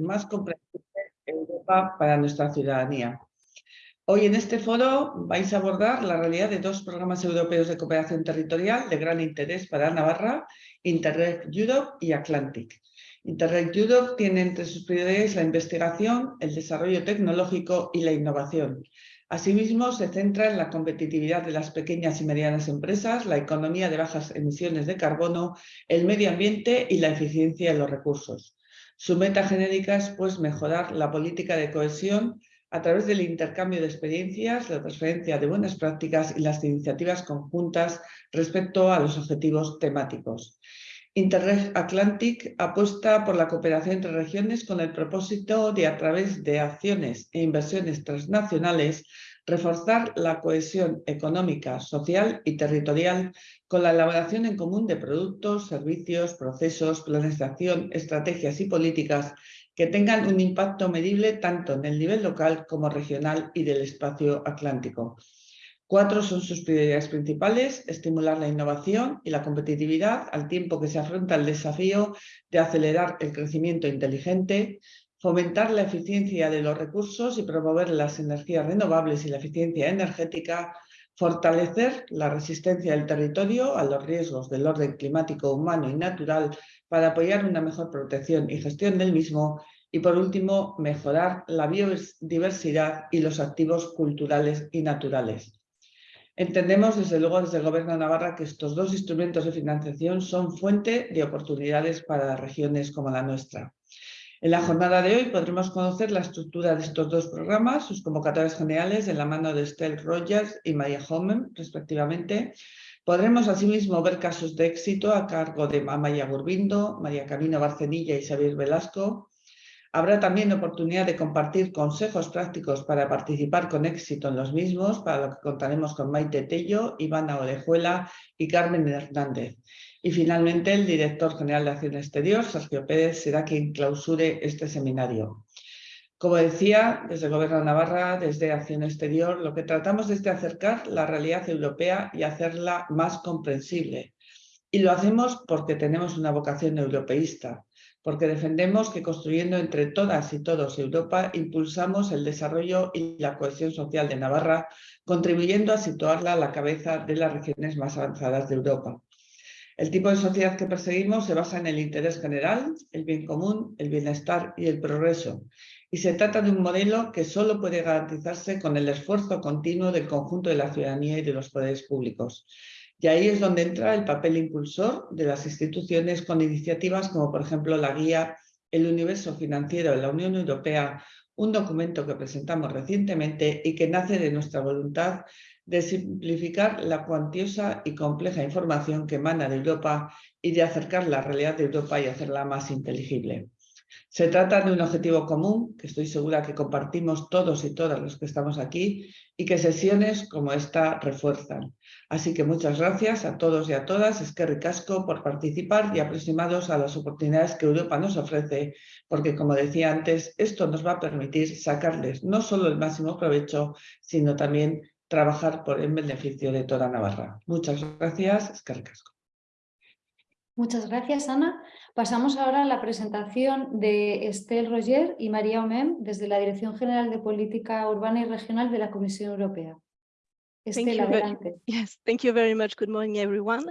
más comprensible Europa para nuestra ciudadanía. Hoy en este foro vais a abordar la realidad de dos programas europeos de cooperación territorial de gran interés para Navarra, Interreg Europe y Atlantic. Interreg Europe tiene entre sus prioridades la investigación, el desarrollo tecnológico y la innovación. Asimismo, se centra en la competitividad de las pequeñas y medianas empresas, la economía de bajas emisiones de carbono, el medio ambiente y la eficiencia de los recursos. Su meta genérica es pues, mejorar la política de cohesión a través del intercambio de experiencias, la transferencia de buenas prácticas y las iniciativas conjuntas respecto a los objetivos temáticos. Interreg Atlantic apuesta por la cooperación entre regiones con el propósito de, a través de acciones e inversiones transnacionales, reforzar la cohesión económica, social y territorial con la elaboración en común de productos, servicios, procesos, planes de acción, estrategias y políticas que tengan un impacto medible tanto en el nivel local como regional y del espacio atlántico. Cuatro son sus prioridades principales, estimular la innovación y la competitividad al tiempo que se afronta el desafío de acelerar el crecimiento inteligente, fomentar la eficiencia de los recursos y promover las energías renovables y la eficiencia energética, fortalecer la resistencia del territorio a los riesgos del orden climático humano y natural para apoyar una mejor protección y gestión del mismo y por último mejorar la biodiversidad y los activos culturales y naturales. Entendemos desde luego desde el Gobierno de Navarra que estos dos instrumentos de financiación son fuente de oportunidades para regiones como la nuestra. En la jornada de hoy podremos conocer la estructura de estos dos programas, sus convocatorias generales de la mano de Estelle Rogers y María Homen, respectivamente. Podremos asimismo ver casos de éxito a cargo de Amaya Gurbindo, María Camino Barcenilla y Xavier Velasco. Habrá también oportunidad de compartir consejos prácticos para participar con éxito en los mismos, para lo que contaremos con Maite Tello, Ivana Orejuela y Carmen Hernández. Y finalmente el director general de Acción Exterior, Sergio Pérez, será quien clausure este seminario. Como decía, desde el Gobierno de Navarra, desde Acción Exterior, lo que tratamos es de acercar la realidad europea y hacerla más comprensible. Y lo hacemos porque tenemos una vocación europeísta, porque defendemos que construyendo entre todas y todos Europa impulsamos el desarrollo y la cohesión social de Navarra, contribuyendo a situarla a la cabeza de las regiones más avanzadas de Europa. El tipo de sociedad que perseguimos se basa en el interés general, el bien común, el bienestar y el progreso. Y se trata de un modelo que solo puede garantizarse con el esfuerzo continuo del conjunto de la ciudadanía y de los poderes públicos. Y ahí es donde entra el papel impulsor de las instituciones con iniciativas como por ejemplo la guía El universo financiero de la Unión Europea, un documento que presentamos recientemente y que nace de nuestra voluntad de simplificar la cuantiosa y compleja información que emana de Europa y de acercar la realidad de Europa y hacerla más inteligible. Se trata de un objetivo común que estoy segura que compartimos todos y todas los que estamos aquí y que sesiones como esta refuerzan. Así que muchas gracias a todos y a todas, es que ricasco por participar y aproximados a las oportunidades que Europa nos ofrece, porque como decía antes, esto nos va a permitir sacarles no solo el máximo provecho, sino también trabajar por el beneficio de toda Navarra. Muchas gracias, Escarcasco. Muchas gracias, Ana. Pasamos ahora a la presentación de Estelle Roger y María Omem desde la Dirección General de Política Urbana y Regional de la Comisión Europea. Estelle, adelante. Yes, thank you very much. Good morning, everyone.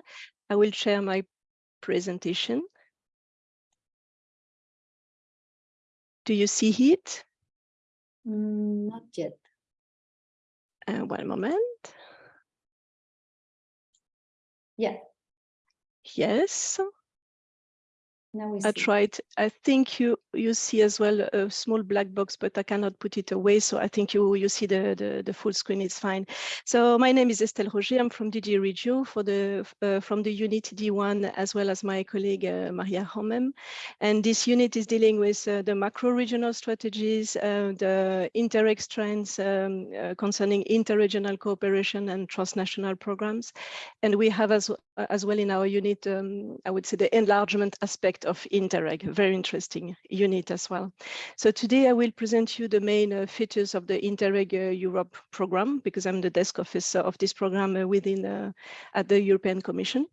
I will share my presentation. Do you see it? Mm, not yet. Uh, one moment. Yeah. Yes. Now we I see. tried. I think you you see as well a small black box, but I cannot put it away. So I think you you see the the, the full screen. is fine. So my name is Estelle Roger. I'm from DG Regio for the uh, from the unit D1 as well as my colleague uh, Maria Homem. And this unit is dealing with uh, the macro regional strategies, uh, the Interreg trends um, uh, concerning interregional cooperation and transnational programs. And we have as as well in our unit, um, I would say the enlargement aspect of Interreg, very interesting unit as well. So today I will present you the main uh, features of the Interreg uh, Europe program, because I'm the desk officer of this program uh, within uh, at the European Commission.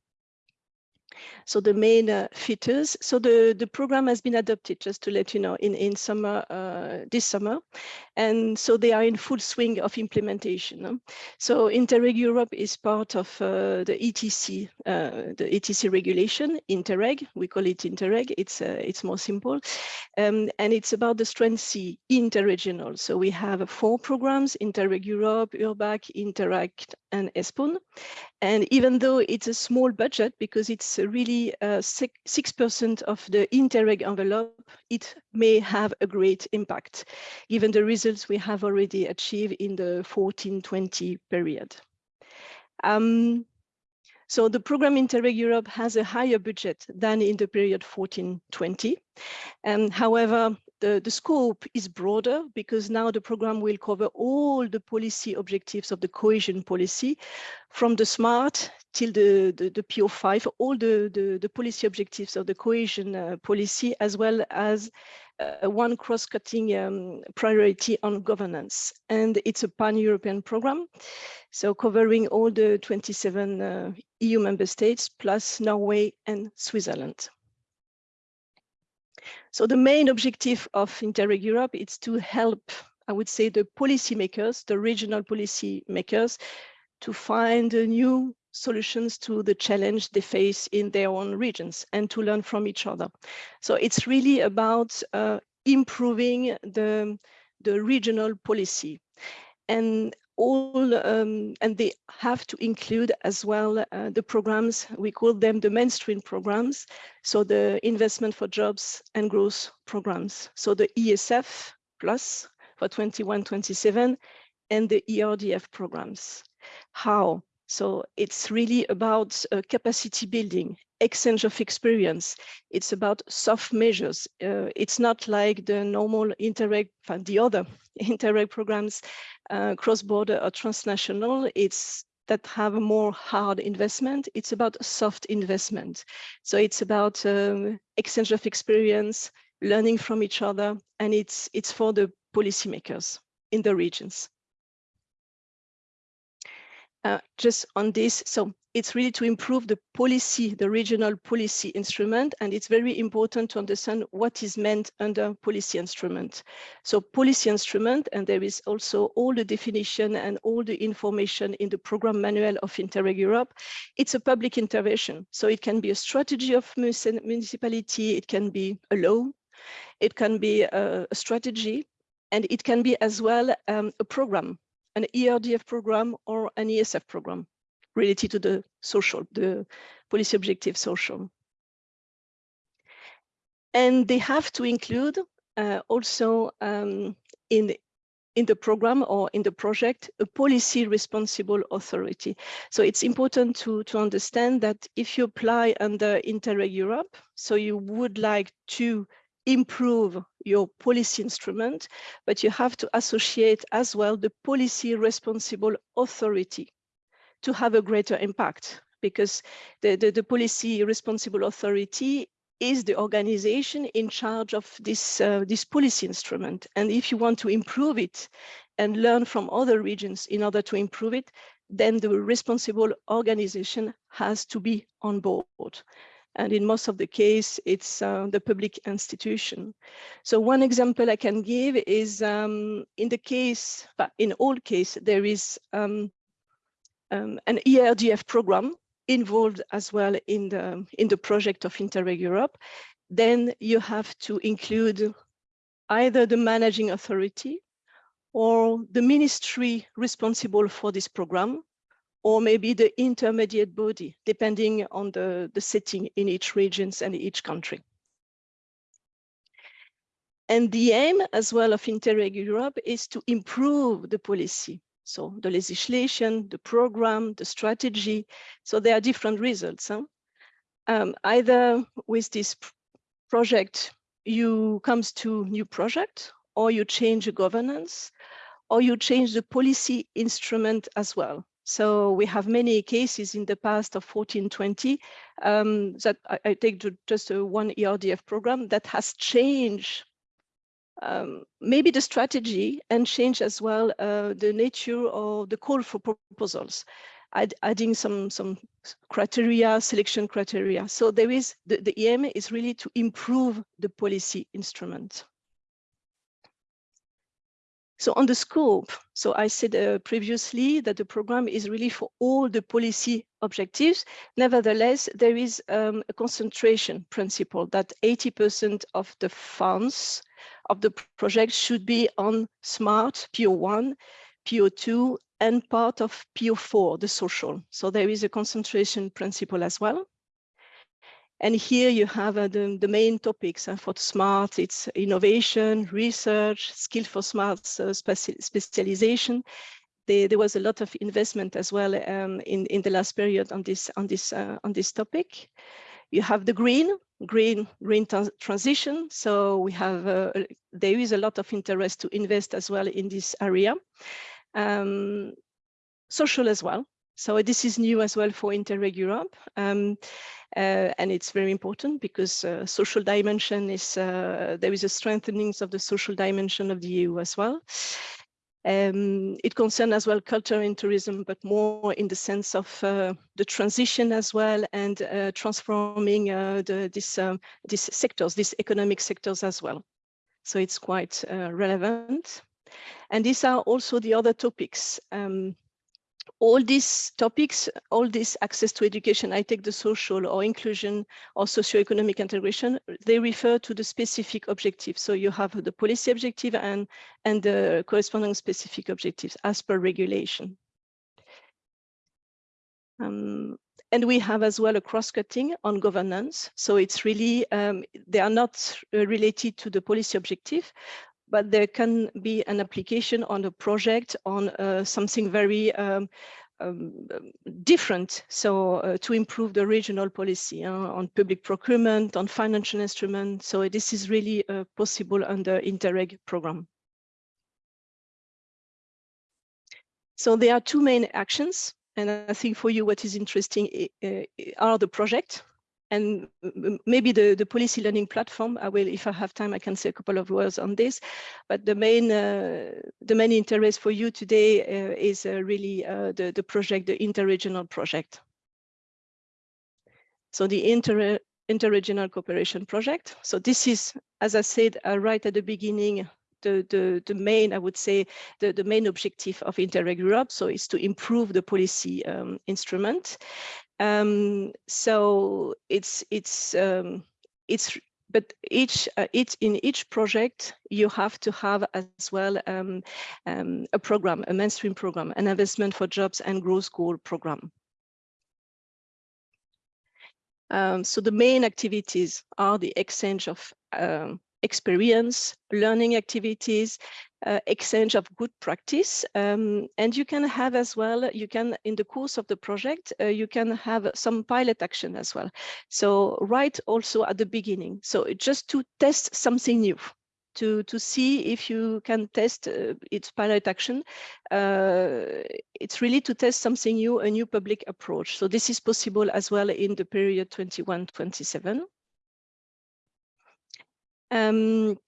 So the main uh, features, so the, the program has been adopted, just to let you know, in, in summer, uh, this summer. And so they are in full swing of implementation. So Interreg Europe is part of uh, the ETC, uh, the ETC regulation, Interreg, we call it Interreg, it's, uh, it's more simple. Um, and it's about the strength C interregional. So we have four programs, Interreg Europe, URBAC, Interact, and ESPON. And even though it's a small budget, because it's really 6% uh, of the Interreg envelope, it may have a great impact, given the results we have already achieved in the 14-20 period. Um, so the program Interreg Europe has a higher budget than in the period 14-20. And however, the, the scope is broader because now the program will cover all the policy objectives of the cohesion policy from the SMART till the, the, the PO5, all the, the, the, policy objectives of the cohesion uh, policy, as well as uh, one cross-cutting um, priority on governance. And it's a pan-European program, so covering all the 27 uh, EU member states, plus Norway and Switzerland. So the main objective of Interreg Europe is to help, I would say, the policymakers, the regional policymakers, to find a new solutions to the challenge they face in their own regions and to learn from each other. So it's really about uh, improving the, the regional policy. And all um, and they have to include as well uh, the programs we call them the mainstream programs so the investment for jobs and growth programs so the esf plus for 21 27 and the erdf programs how so it's really about uh, capacity building exchange of experience. It's about soft measures. Uh, it's not like the normal Interreg, the other Interreg programs, uh, cross-border or transnational. It's that have a more hard investment. It's about soft investment. So it's about um, exchange of experience, learning from each other, and it's, it's for the policymakers in the regions. Uh, just on this, so it's really to improve the policy, the regional policy instrument, and it's very important to understand what is meant under policy instrument. So policy instrument, and there is also all the definition and all the information in the program manual of Interreg Europe. It's a public intervention. So it can be a strategy of municipality, it can be a law, it can be a, strategy, and it can be as well um, a program, an ERDF program or an ESF program related to the social, the policy objective social. And they have to include uh, also um, in, in the program or in the project, a policy responsible authority. So it's important to, to understand that if you apply under Interreg Europe, so you would like to improve your policy instrument, but you have to associate as well the policy responsible authority to have a greater impact because the, the, the policy responsible authority is the organization in charge of this, uh, this policy instrument. And if you want to improve it and learn from other regions in order to improve it, then the responsible organization has to be on board. And in most of the case, it's uh, the public institution. So one example I can give is um, in the case, in all case, there is um, um, an ERDF program involved as well in the, in the project of Interreg Europe, then you have to include either the managing authority or the ministry responsible for this program, or maybe the intermediate body, depending on the, the setting in each regions and each country. And the aim as well of Interreg Europe is to improve the policy so the legislation, the program, the strategy. So there are different results. Huh? Um, either with this project, you comes to new project, or you change the governance, or you change the policy instrument as well. So we have many cases in the past of 1420 um, that I, I take just one ERDF program that has changed um, maybe the strategy and change as well uh, the nature of the call for proposals, Add, adding some some criteria, selection criteria. So there is, the, the aim is really to improve the policy instrument. So on the scope, so I said uh, previously that the program is really for all the policy objectives. Nevertheless, there is um, a concentration principle that 80% of the funds of the project should be on smart, PO1, PO2, and part of PO4, the social. So there is a concentration principle as well. And here you have uh, the, the main topics uh, for SMART, it's innovation, research, skill for SMART uh, speci specialization. There, there, was a lot of investment as well um, in, in the last period on this, on this, uh, on this topic. You have the green, green, green transition. So we have, uh, there is a lot of interest to invest as well in this area. Um, social as well. So this is new as well for Interreg Europe. Um, uh, and it's very important because uh, social dimension is, uh, there is a strengthening of the social dimension of the EU as well. Um, it concerns as well culture and tourism, but more in the sense of uh, the transition as well and uh, transforming uh, the, this, um, these sectors, these economic sectors as well. So it's quite relevant. And these are also the other topics. Um, all these topics, all this access to education, I take the social or inclusion or socioeconomic integration, they refer to the specific objectives. So you have the policy objective and, and the corresponding specific objectives as per regulation. Um, and we have as well a cross-cutting on governance. So it's really, um, they are not related to the policy objective, but there can be an application on a project on uh, something very um, um, different. So uh, to improve the regional policy uh, on public procurement, on financial instruments. So this is really uh, possible under Interreg program. So there are two main actions. And I think for you, what is interesting are the project and maybe the, the policy learning platform, I will, if I have time, I can say a couple of words on this. But the main, uh, the main interest for you today uh, is uh, really uh, the, the project, the interregional project. So the inter interregional cooperation project. So this is, as I said, uh, right at the beginning, the, the, the main, I would say, the, the main objective of Interreg Europe. So is to improve the policy um, instrument. Um, so it's it's um, it's but each uh, each in each project you have to have as well um, um, a program, a mainstream program, an investment for jobs and growth goal program. Um, so the main activities are the exchange of um, experience, learning activities, uh, exchange of good practice. Um, and you can have as well, you can, in the course of the project, uh, you can have some pilot action as well. So right also at the beginning. So just to test something new to to see if you can test uh, its pilot action. Uh, it's really to test something new, a new public approach. So this is possible as well in the period 21-27. Um,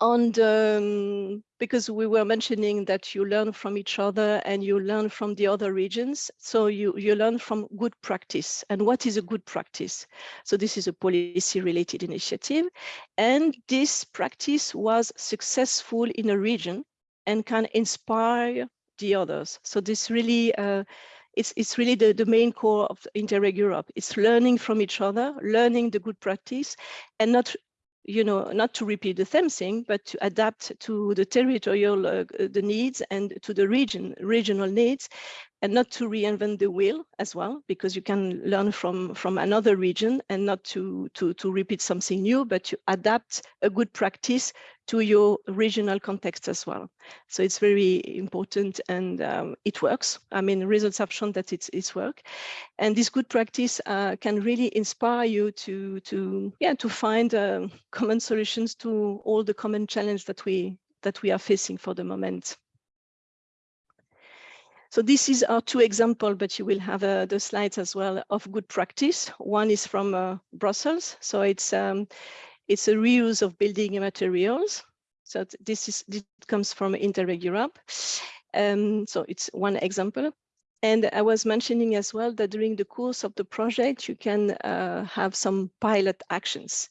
the, um, because we were mentioning that you learn from each other and you learn from the other regions. So you, you learn from good practice. And what is a good practice? So this is a policy related initiative. And this practice was successful in a region and can inspire the others. So this really, uh, it's, it's really the, the main core of Interreg Europe. It's learning from each other, learning the good practice and not you know, not to repeat the same thing, but to adapt to the territorial, uh, the needs and to the region, regional needs, and not to reinvent the wheel as well, because you can learn from, from another region and not to, to, to repeat something new, but to adapt a good practice to your regional context as well. So it's very important and um, it works. I mean, results have shown that it's, it's work. And this good practice uh, can really inspire you to, to, yeah, to find uh, common solutions to all the common challenges that we, that we are facing for the moment. So this is our two examples, but you will have uh, the slides as well of good practice. One is from uh, Brussels. So it's um, it's a reuse of building materials. So this is this comes from Interreg Europe. Um, so it's one example. And I was mentioning as well that during the course of the project, you can uh, have some pilot actions.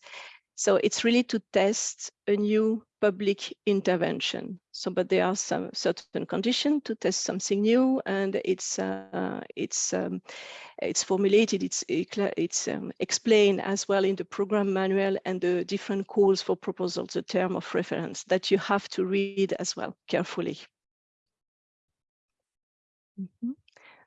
So it's really to test a new public intervention. So, but there are some certain conditions to test something new, and it's uh, it's um, it's formulated, it's it's um, explained as well in the program manual and the different calls for proposals, the term of reference that you have to read as well carefully. Mm -hmm.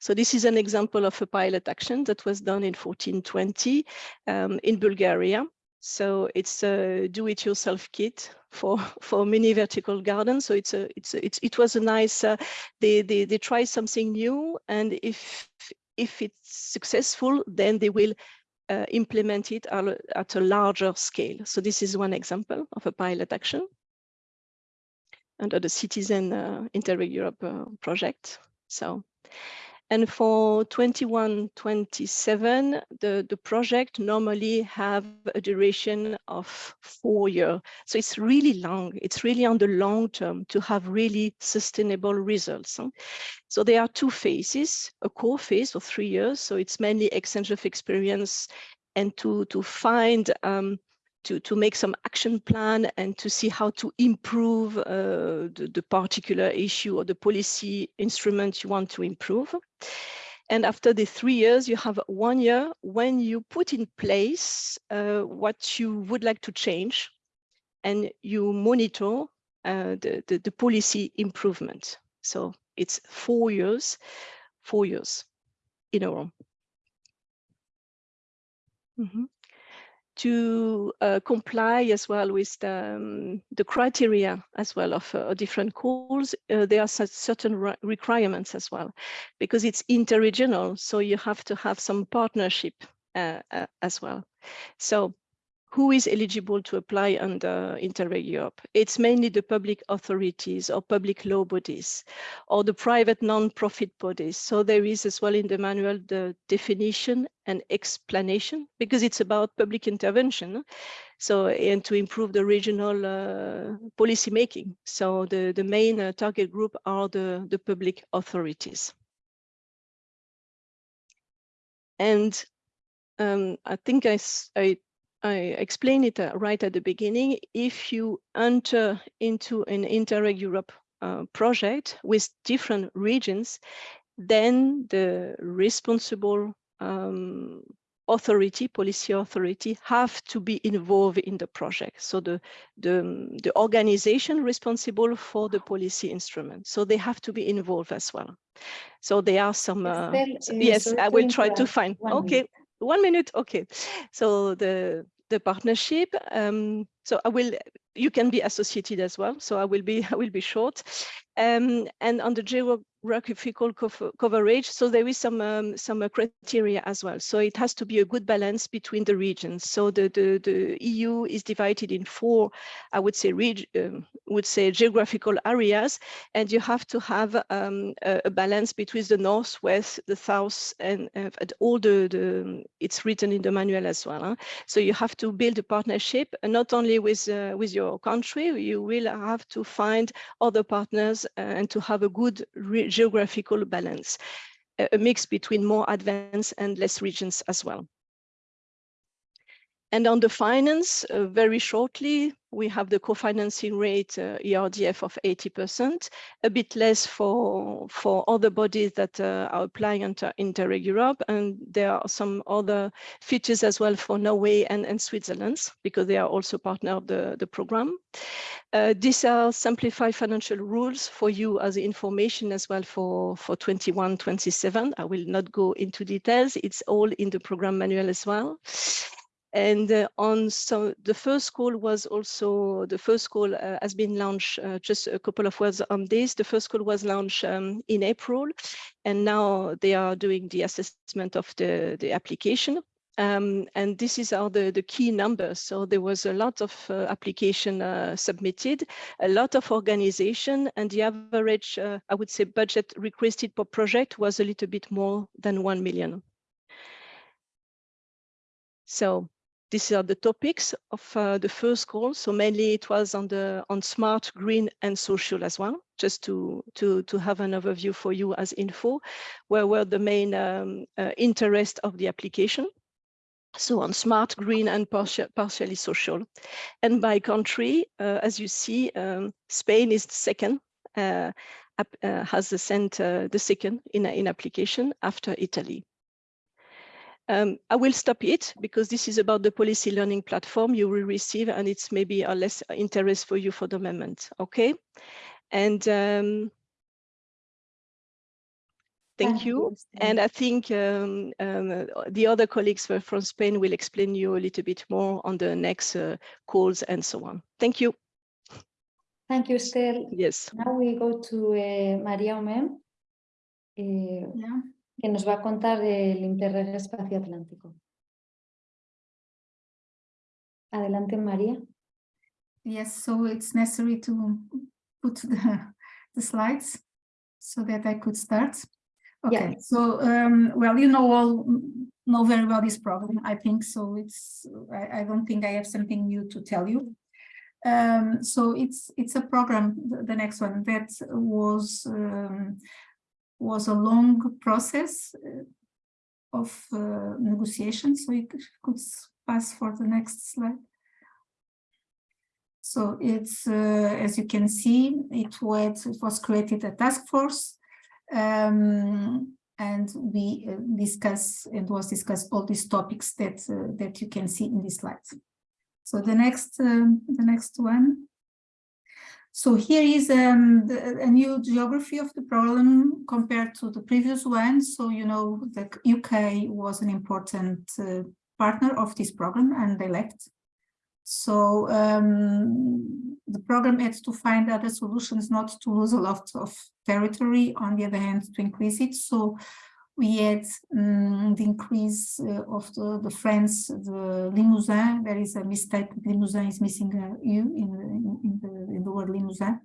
So this is an example of a pilot action that was done in 1420 um, in Bulgaria. So it's a do-it-yourself kit for for mini vertical garden. So it's a it's a, it's it was a nice. Uh, they they they try something new, and if if it's successful, then they will uh, implement it at a larger scale. So this is one example of a pilot action under the Citizen uh, Interreg Europe uh, project. So and for 21, 27, the, the project normally have a duration of four years. So it's really long. It's really on the long term to have really sustainable results. So there are two phases, a core phase of three years. So it's mainly exchange of experience and to, to find um, to, to make some action plan and to see how to improve uh, the, the, particular issue or the policy instrument you want to improve. And after the three years, you have one year when you put in place uh, what you would like to change and you monitor uh, the, the, the policy improvement. So it's four years, four years in a row. Mm -hmm to uh, comply as well with the, um, the criteria as well of uh, different calls, uh, there are certain re requirements as well, because it's interregional, so you have to have some partnership uh, uh, as well. So who is eligible to apply under Interreg Europe? It's mainly the public authorities or public law bodies or the private non-profit bodies. So there is as well in the manual the definition and explanation because it's about public intervention. So and to improve the regional uh, policy making. So the, the main uh, target group are the, the public authorities. And um, I think I, I I explained it uh, right at the beginning. If you enter into an Interreg Europe uh, project with different regions, then the responsible um, authority, policy authority, have to be involved in the project. So the, the, the organization responsible for the policy instrument. So they have to be involved as well. So there are some, uh, yes, I will try to find, okay, one minute okay. So the the partnership um, so i will you can be associated as well so i will be i will be short. Um, and on the geographical coverage. So there is some um, some uh, criteria as well. So it has to be a good balance between the regions. So the the, the EU is divided in four, I would say, um, would say geographical areas, and you have to have um, a, a, balance between the north, west, the south, and, uh, all the, the it's written in the manual as well. Huh? So you have to build a partnership, not only with uh, with your country. You will have to find other partners uh, and to have a good geographical balance, a mix between more advanced and less regions as well. And on the finance, uh, very shortly, we have the co-financing rate uh, ERDF of 80%, a bit less for, for other bodies that uh, are applying under Interreg Europe. And there are some other features as well for Norway and, and Switzerland, because they are also partner of the, the program. Uh, these are simplified financial rules for you as information as well for, for 21, 27. I will not go into details. It's all in the program manual as well. And uh, on so the first call was also the first call uh, has been launched. Uh, just a couple of words on this. The first call was launched um, in April, and now they are doing the assessment of the the application. Um, and this is all the, the key numbers. So there was a lot of uh, application uh, submitted, a lot of organization, and the average, uh, I would say, budget requested per project was a little bit more than 1 million. So these are the topics of uh, the first call. So mainly it was on the on smart, green, and social as well, just to to to have an overview for you as info, where were the main um, uh, interest of the application. So on smart, green, and partial, partially social. And by country, uh, as you see, um, Spain is the second, uh, uh, has sent, uh, the second in, in application after Italy. Um, I will stop it because this is about the policy learning platform you will receive and it's maybe a less interest for you for the moment, okay? And um, Thank you. And I think um, um, the other colleagues from Spain will explain you a little bit more on the next uh, calls and so on. Thank you. Thank you, Estelle. Yes. Now we go to uh, María Omem, eh, Yeah. Que nos va a contar el Interreg Espacio Atlántico. Adelante, María. Yes, so it's necessary to put the, the slides so that I could start. Okay, so um, well, you know all know very well this problem, I think. So it's I, I don't think I have something new to tell you. Um, so it's it's a program, the, the next one that was um, was a long process uh, of uh, negotiation. So could, could pass for the next slide. So it's, uh, as you can see, it was, it was created a task force um, and we uh, discuss and was discussed all these topics that uh, that you can see in this slide. So the next um, the next one. So here is um, the, a new geography of the problem compared to the previous one. So you know the UK was an important uh, partner of this program and they left. So um, the program had to find other solutions not to lose a lot of territory, on the other hand, to increase it. So we had um, the increase uh, of the, the France, the Limousin. There is a mistake, Limousin is missing a U in the, in in the word Limousin.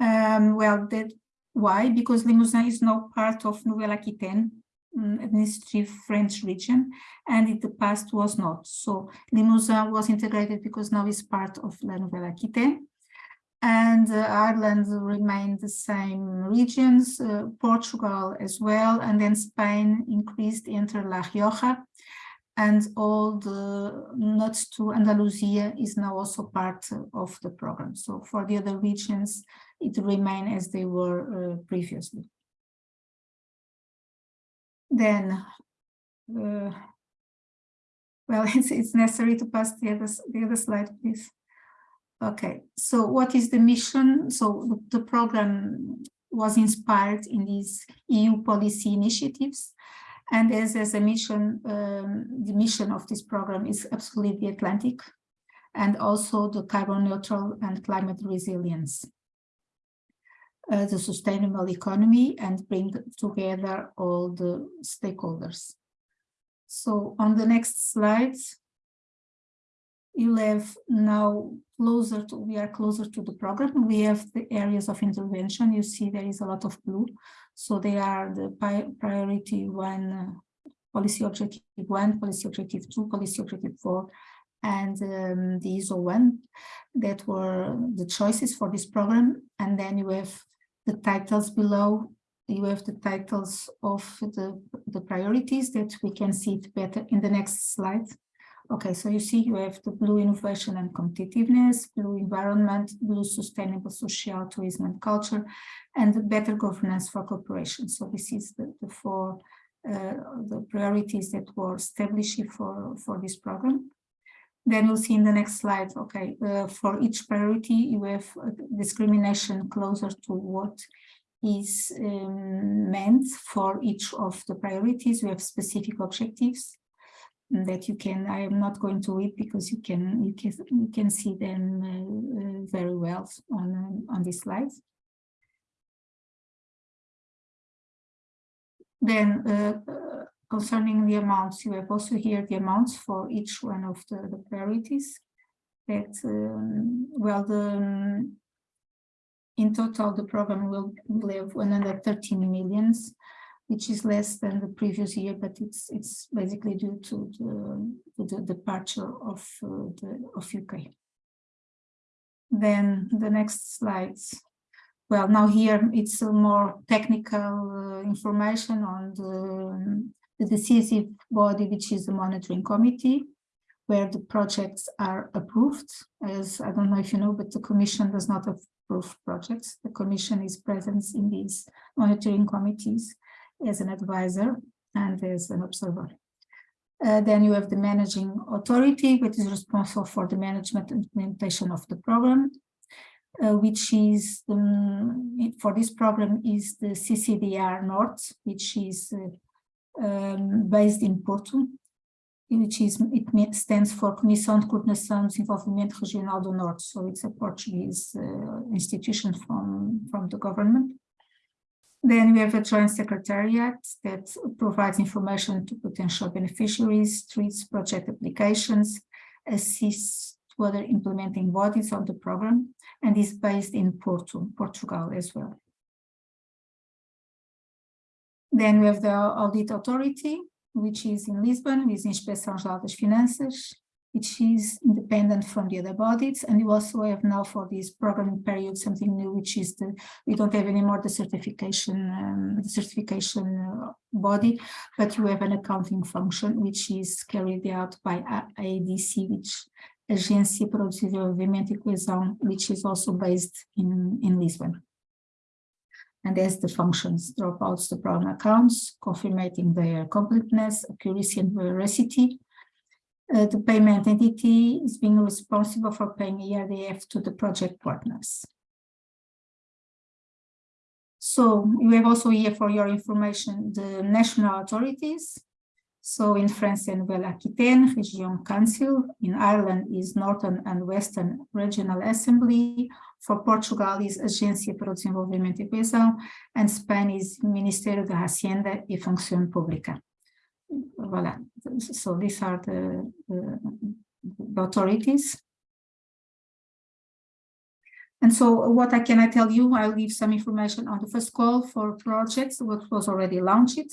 Um, well, that why? Because Limousin is now part of Nouvelle-Aquitaine, um, administrative French region, and in the past was not. So Limousin was integrated because now it's part of La Nouvelle-Aquitaine. And uh, Ireland remained the same regions, uh, Portugal as well, and then Spain increased into La Rioja, and all the nuts to Andalusia is now also part of the program. So for the other regions, it remain as they were uh, previously. Then, uh, well, it's, it's necessary to pass the other, the other slide, please. Okay, so what is the mission? So the, the program was inspired in these EU policy initiatives. And as, as a mission, um, the mission of this program is absolutely the Atlantic and also the carbon neutral and climate resilience. Uh, the sustainable economy and bring together all the stakeholders. So on the next slide, you have now closer to, we are closer to the program. We have the areas of intervention. You see there is a lot of blue. So they are the priority one, uh, policy objective one, policy objective two, policy objective four, and um, the ISO one that were the choices for this program. And then you have the titles below. You have the titles of the, the priorities that we can see it better in the next slide. Okay, so you see you have the blue innovation and competitiveness, blue environment, blue sustainable social tourism and culture, and better governance for cooperation. So this is the, the four uh, the priorities that were established for, for this program. Then you'll see in the next slide, okay, uh, for each priority, you have discrimination closer to what is um, meant for each of the priorities. We have specific objectives that you can, I am not going to read because you can, you can, you can see them uh, uh, very well on, on these slides. Then uh, concerning the amounts, you have also here the amounts for each one of the, the priorities that, um, well, the, um, in total, the program will, will have 113 millions which is less than the previous year, but it's it's basically due to the, the departure of uh, the of UK. Then the next slides. Well, now here it's more technical uh, information on the, the decisive body, which is the monitoring committee, where the projects are approved. As I don't know if you know, but the Commission does not approve projects. The Commission is present in these monitoring committees as an advisor and as an observer. Uh, then you have the managing authority, which is responsible for the management and implementation of the program uh, which is um, for this program is the CCDR North, which is uh, um, based in Porto, which is it stands for Comissão de Coordenação de Desenvolvimento Regional do Norte. So it's a Portuguese uh, institution from from the government. Then we have a joint secretariat that provides information to potential beneficiaries, treats project applications, assists to other implementing bodies of the program and is based in Porto, Portugal as well. Then we have the Audit Authority, which is in Lisbon, with Inspeção Geral das Finanças, which is independent from the other bodies. And we also have now for this programming period something new, which is the we don't have anymore the certification um, the certification uh, body, but you have an accounting function which is carried out by ADC, which Agência para o Desenvolvimento e Coesão, which is also based in, in Lisbon. And as the functions dropouts the program accounts, confirming their completeness, accuracy and veracity. Uh, the payment entity is being responsible for paying ERDF to the project partners. So you have also here for your information the national authorities so in France, and well, Aquitaine Region Council. In Ireland is Northern and Western Regional Assembly. For Portugal is Agência para o Desenvolvimento e Coesão. And Spain is Ministério da Hacienda e Función Pública. Voilà. So these are the, the, authorities. And so what I can I tell you, I'll give some information on the first call for projects, what was already launched.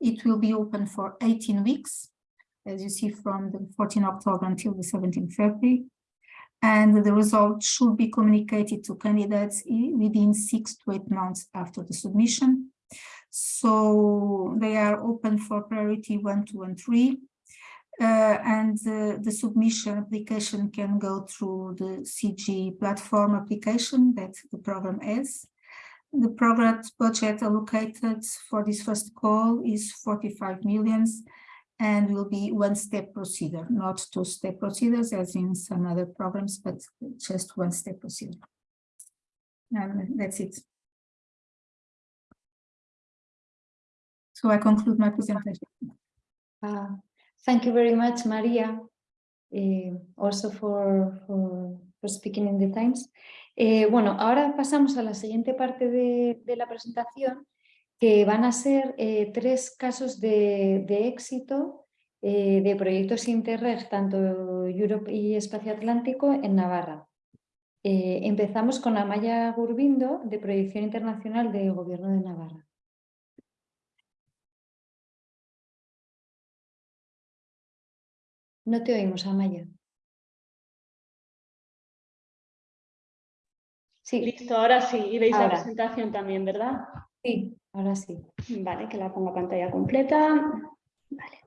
It will be open for 18 weeks, as you see from the 14 October until the 17 February. And the results should be communicated to candidates within six to eight months after the submission. So they are open for priority one, two, and three. Uh, and uh, the submission application can go through the CG platform application that the program has. The project budget allocated for this first call is 45 millions and will be one-step procedure, not two-step procedures as in some other programs, but just one-step procedure. And that's it. So I conclude my presentation. Uh, thank you very much, Maria, uh, also for, for, speaking in the times. Eh, bueno, ahora pasamos a la siguiente parte de, la presentación, que van a ser eh, tres casos de, éxito eh, de proyectos Interreg, tanto Europe y Espacio Atlántico, en Navarra. empezamos con Amaya Gurbindo, de Proyección Internacional del Gobierno de Navarra. No te oímos, Amaya. Sí. Listo, ahora sí. Y veis la presentación también, ¿verdad? Sí, ahora sí. Vale, que la ponga pantalla completa. Vale.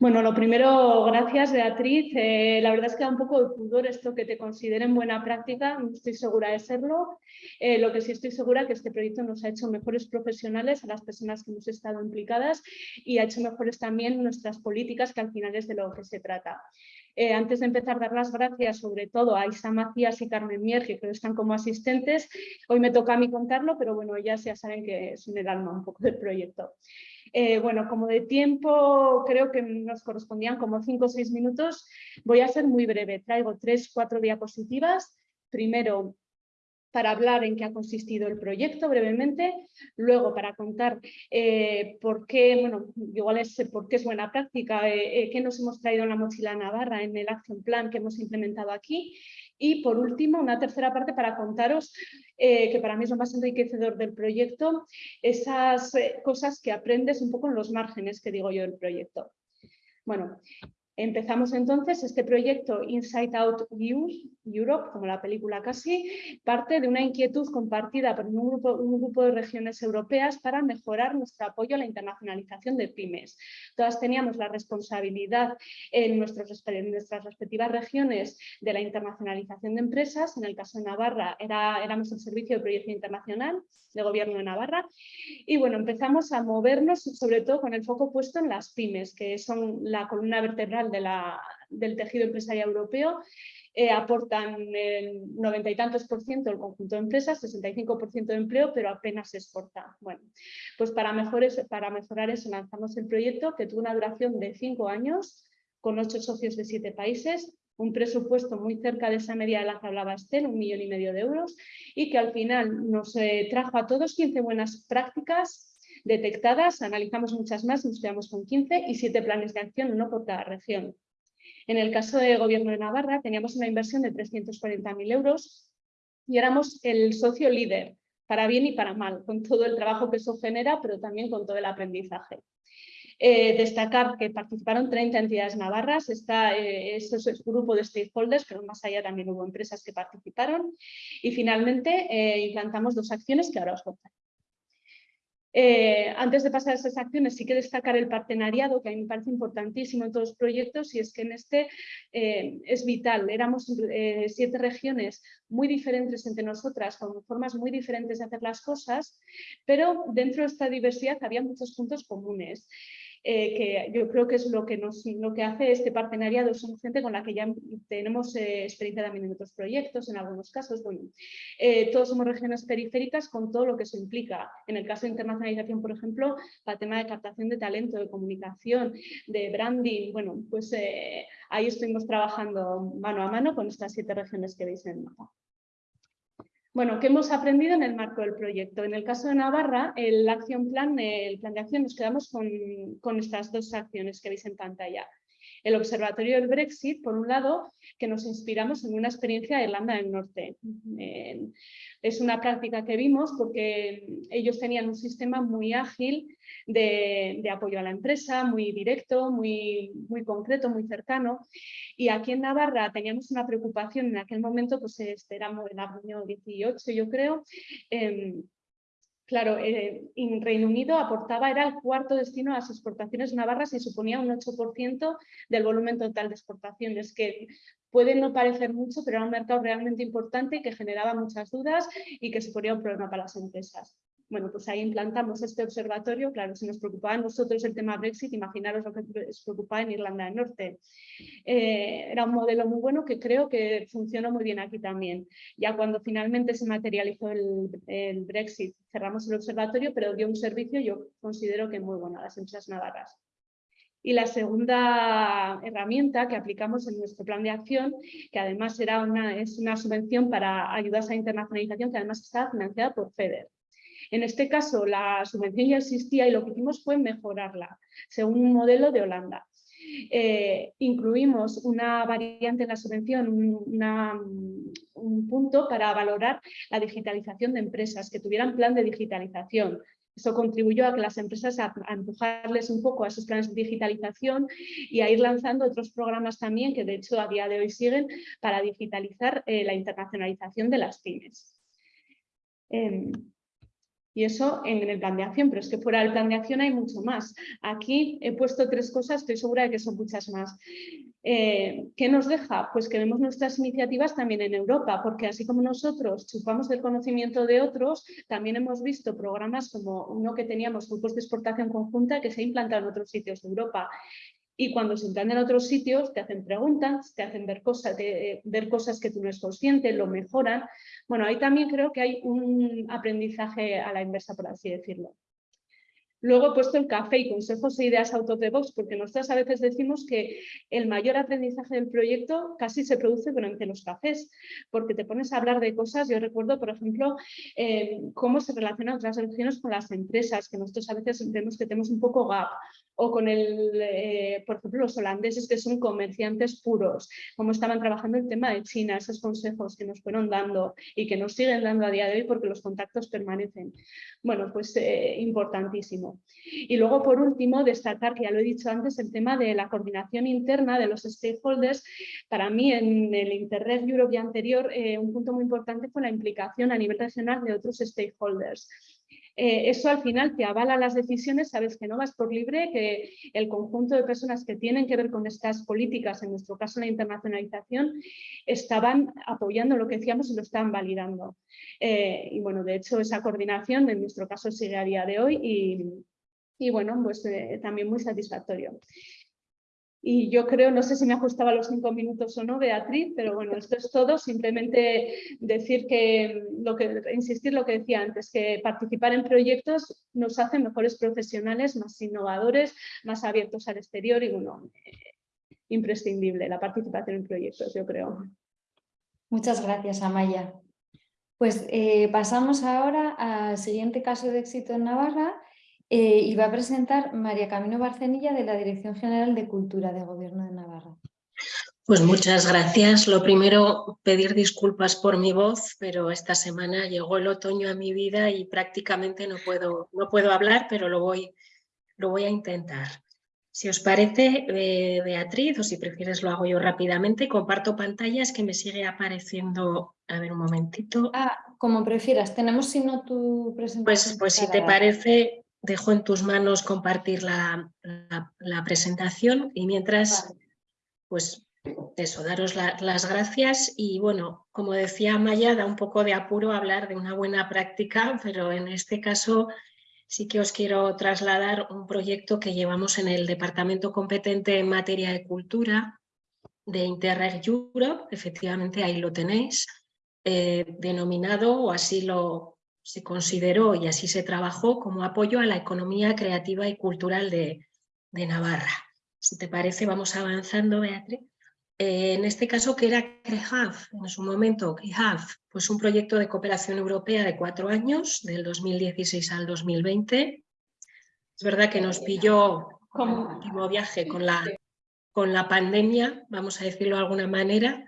Bueno, lo primero, gracias Beatriz. Eh, la verdad es que da un poco de pudor esto que te consideren buena práctica, no estoy segura de serlo. Eh, lo que sí estoy segura es que este proyecto nos ha hecho mejores profesionales a las personas que hemos estado implicadas y ha hecho mejores también nuestras políticas, que al final es de lo que se trata. Eh, antes de empezar, dar las gracias sobre todo a Isa Macías y Carmen Mier, que creo están como asistentes. Hoy me toca a mí contarlo, pero bueno, ellas ya saben que es en el alma un poco del proyecto. Eh, bueno, como de tiempo creo que nos correspondían como cinco o seis minutos, voy a ser muy breve. Traigo tres, cuatro diapositivas. Primero, para hablar en qué ha consistido el proyecto brevemente, luego para contar eh, por qué, bueno, igual es por qué es buena práctica, eh, eh, qué nos hemos traído en la mochila Navarra en el Action Plan que hemos implementado aquí Y por último, una tercera parte para contaros, eh, que para mí es lo más enriquecedor del proyecto, esas cosas que aprendes un poco en los márgenes que digo yo del proyecto. Bueno, Empezamos entonces este proyecto Inside Out Europe, como la película casi, parte de una inquietud compartida por un grupo, de regiones europeas para mejorar nuestro apoyo a la internacionalización de pymes. Todas teníamos la responsabilidad en, nuestras respectivas regiones de la internacionalización de empresas. En el caso de Navarra éramos el Servicio de Proyección Internacional de Gobierno de Navarra. Y bueno, empezamos a movernos sobre todo con el foco puesto en las pymes, que son la columna vertebral del tejido empresarial europeo, eh, aportan el noventa y tantos por ciento del conjunto de empresas, 65% de empleo, pero apenas se exporta. Bueno, pues para, mejorar eso lanzamos el proyecto que tuvo una duración de cinco años, con ocho socios de siete países, un presupuesto muy cerca de esa media de la que hablaba Estel, un millón y medio de euros, y que al final nos eh, trajo a todos 15 buenas prácticas detectadas, analizamos muchas más, nos quedamos con 15 y 7 planes de acción, uno por cada región. En el caso del Gobierno de Navarra teníamos una inversión de 340.000 euros y éramos el socio líder, para bien y para mal, con todo el trabajo que eso genera, pero también con todo el aprendizaje. Eh, destacar que participaron 30 entidades navarras, está eh, ese es grupo de stakeholders, pero más allá también hubo empresas que participaron. Y finalmente eh, implantamos dos acciones que ahora os contaré. Eh, antes de pasar a esas acciones, sí que destacar el partenariado, que a mí me parece importantísimo en todos los proyectos, y es que en este eh, es vital. Éramos eh, siete regiones muy diferentes entre nosotras, con formas muy diferentes de hacer las cosas, pero dentro de esta diversidad había muchos puntos comunes. Eh, que yo creo que es lo que, nos, lo que hace este partenariado. Son gente con la que ya tenemos eh, experiencia también en otros proyectos, en algunos casos. Bueno, eh, todos somos regiones periféricas con todo lo que eso implica. En el caso de internacionalización, por ejemplo, el tema de captación de talento, de comunicación, de branding, bueno, pues ahí estuvimos trabajando mano a mano con estas siete regiones que veis en el mapa. Bueno, ¿qué hemos aprendido en el marco del proyecto? En el caso de Navarra, el Action Plan, el plan de acción, nos quedamos con, con estas dos acciones que veis en pantalla. El Observatorio del Brexit, por un lado, que nos inspiramos en una experiencia de Irlanda del Norte. es una práctica que vimos porque ellos tenían un sistema muy ágil de, apoyo a la empresa, muy directo, muy, muy concreto, muy cercano. Y aquí en Navarra teníamos una preocupación en aquel momento, pues esperamos en el año 18 yo creo, em, Claro, eh, en Reino Unido aportaba, era el cuarto destino a las exportaciones navarras y suponía un 8% del volumen total de exportaciones, que puede no parecer mucho, pero era un mercado realmente importante que generaba muchas dudas y que suponía un problema para las empresas. Bueno, pues ahí implantamos este observatorio, claro, si nos preocupaba a nosotros el tema Brexit, imaginaros lo que nos preocupaba en Irlanda del Norte. Eh, era un modelo muy bueno que creo que funcionó muy bien aquí también. Ya cuando finalmente se materializó el, Brexit, cerramos el observatorio, pero dio un servicio, yo considero que muy bueno a las empresas navarras. Y la segunda herramienta que aplicamos en nuestro plan de acción, que además era una, es una subvención para ayudas a internacionalización, que además está financiada por FEDER. En este caso, la subvención ya existía y lo que hicimos fue mejorarla, según un modelo de Holanda. Eh, incluimos una variante en la subvención, un punto para valorar la digitalización de empresas que tuvieran plan de digitalización. Eso contribuyó a que las empresas a, empujarles un poco a esos planes de digitalización y a ir lanzando otros programas también que de hecho a día de hoy siguen para digitalizar eh, la internacionalización de las pymes. Em, y eso en el plan de acción, pero es que fuera del plan de acción hay mucho más. Aquí he puesto tres cosas, estoy segura de que son muchas más. Eh, ¿Qué nos deja? Pues que vemos nuestras iniciativas también en Europa, porque así como nosotros chupamos del conocimiento de otros, también hemos visto programas como uno que teníamos, grupos de exportación conjunta, que se ha implantado en otros sitios de Europa. Y cuando se implantan en otros sitios, te hacen preguntas, te hacen ver cosas, ver cosas que tú no eres consciente, lo mejoran. Bueno, ahí también creo que hay un aprendizaje a la inversa, por así decirlo. Luego he puesto el café y consejos e ideas out of the box, porque nosotros a veces decimos que el mayor aprendizaje del proyecto casi se produce durante los cafés, porque te pones a hablar de cosas. Yo recuerdo, por ejemplo, eh, cómo se relacionan otras regiones con las empresas, que nosotros a veces vemos que tenemos un poco gap, o con el, eh, por ejemplo, los holandeses que son comerciantes puros, cómo estaban trabajando el tema de China, esos consejos que nos fueron dando y que nos siguen dando a día de hoy porque los contactos permanecen. Bueno, pues eh, importantísimo. Y luego, por último, destacar, que ya lo he dicho antes, el tema de la coordinación interna de los stakeholders. Para mí, en el Interreg Europe anterior, eh, un punto muy importante fue la implicación a nivel regional de otros stakeholders. Eh, eso al final te avala las decisiones, sabes que no vas por libre, que el conjunto de personas que tienen que ver con estas políticas, en nuestro caso la internacionalización, estaban apoyando lo que decíamos y lo estaban validando. Eh, y bueno, de hecho esa coordinación en nuestro caso sigue a día de hoy y, bueno, pues eh, también muy satisfactorio. Y yo creo, no sé si me ajustaba los cinco minutos o no, Beatriz, pero bueno, esto es todo. Simplemente decir que, lo que, insistir lo que decía antes, que participar en proyectos nos hace mejores profesionales, más innovadores, más abiertos al exterior y bueno, imprescindible la participación en proyectos, yo creo. Muchas gracias, Amaya. Pues eh, pasamos ahora al siguiente caso de éxito en Navarra, eh, y va a presentar María Camino Barcenilla de la Dirección General de Cultura de Gobierno de Navarra. Pues muchas gracias. Lo primero, pedir disculpas por mi voz, pero esta semana llegó el otoño a mi vida y prácticamente no puedo, no puedo hablar, pero lo voy, lo voy a intentar. Si os parece, eh, Beatriz, o si prefieres lo hago yo rápidamente, comparto pantallas que me sigue apareciendo. A ver, un momentito. Ah, como prefieras. Tenemos si no tu presentación. Pues, pues si te parece, dejo en tus manos compartir la, presentación y mientras, pues eso, daros las gracias y bueno, como decía Maya, da un poco de apuro hablar de una buena práctica, pero en este caso sí que os quiero trasladar un proyecto que llevamos en el departamento competente en materia de cultura de Interreg Europe, efectivamente ahí lo tenéis, eh, denominado o así lo, se consideró y así se trabajó como apoyo a la economía creativa y cultural de, Navarra. Si te parece, vamos avanzando, Beatriz. Eh, en este caso, que era CREHAF? En su momento, CREHAF, pues un proyecto de cooperación europea de cuatro años, del 2016 al 2020. Es verdad que nos pilló como último viaje con la, con la pandemia, vamos a decirlo de alguna manera,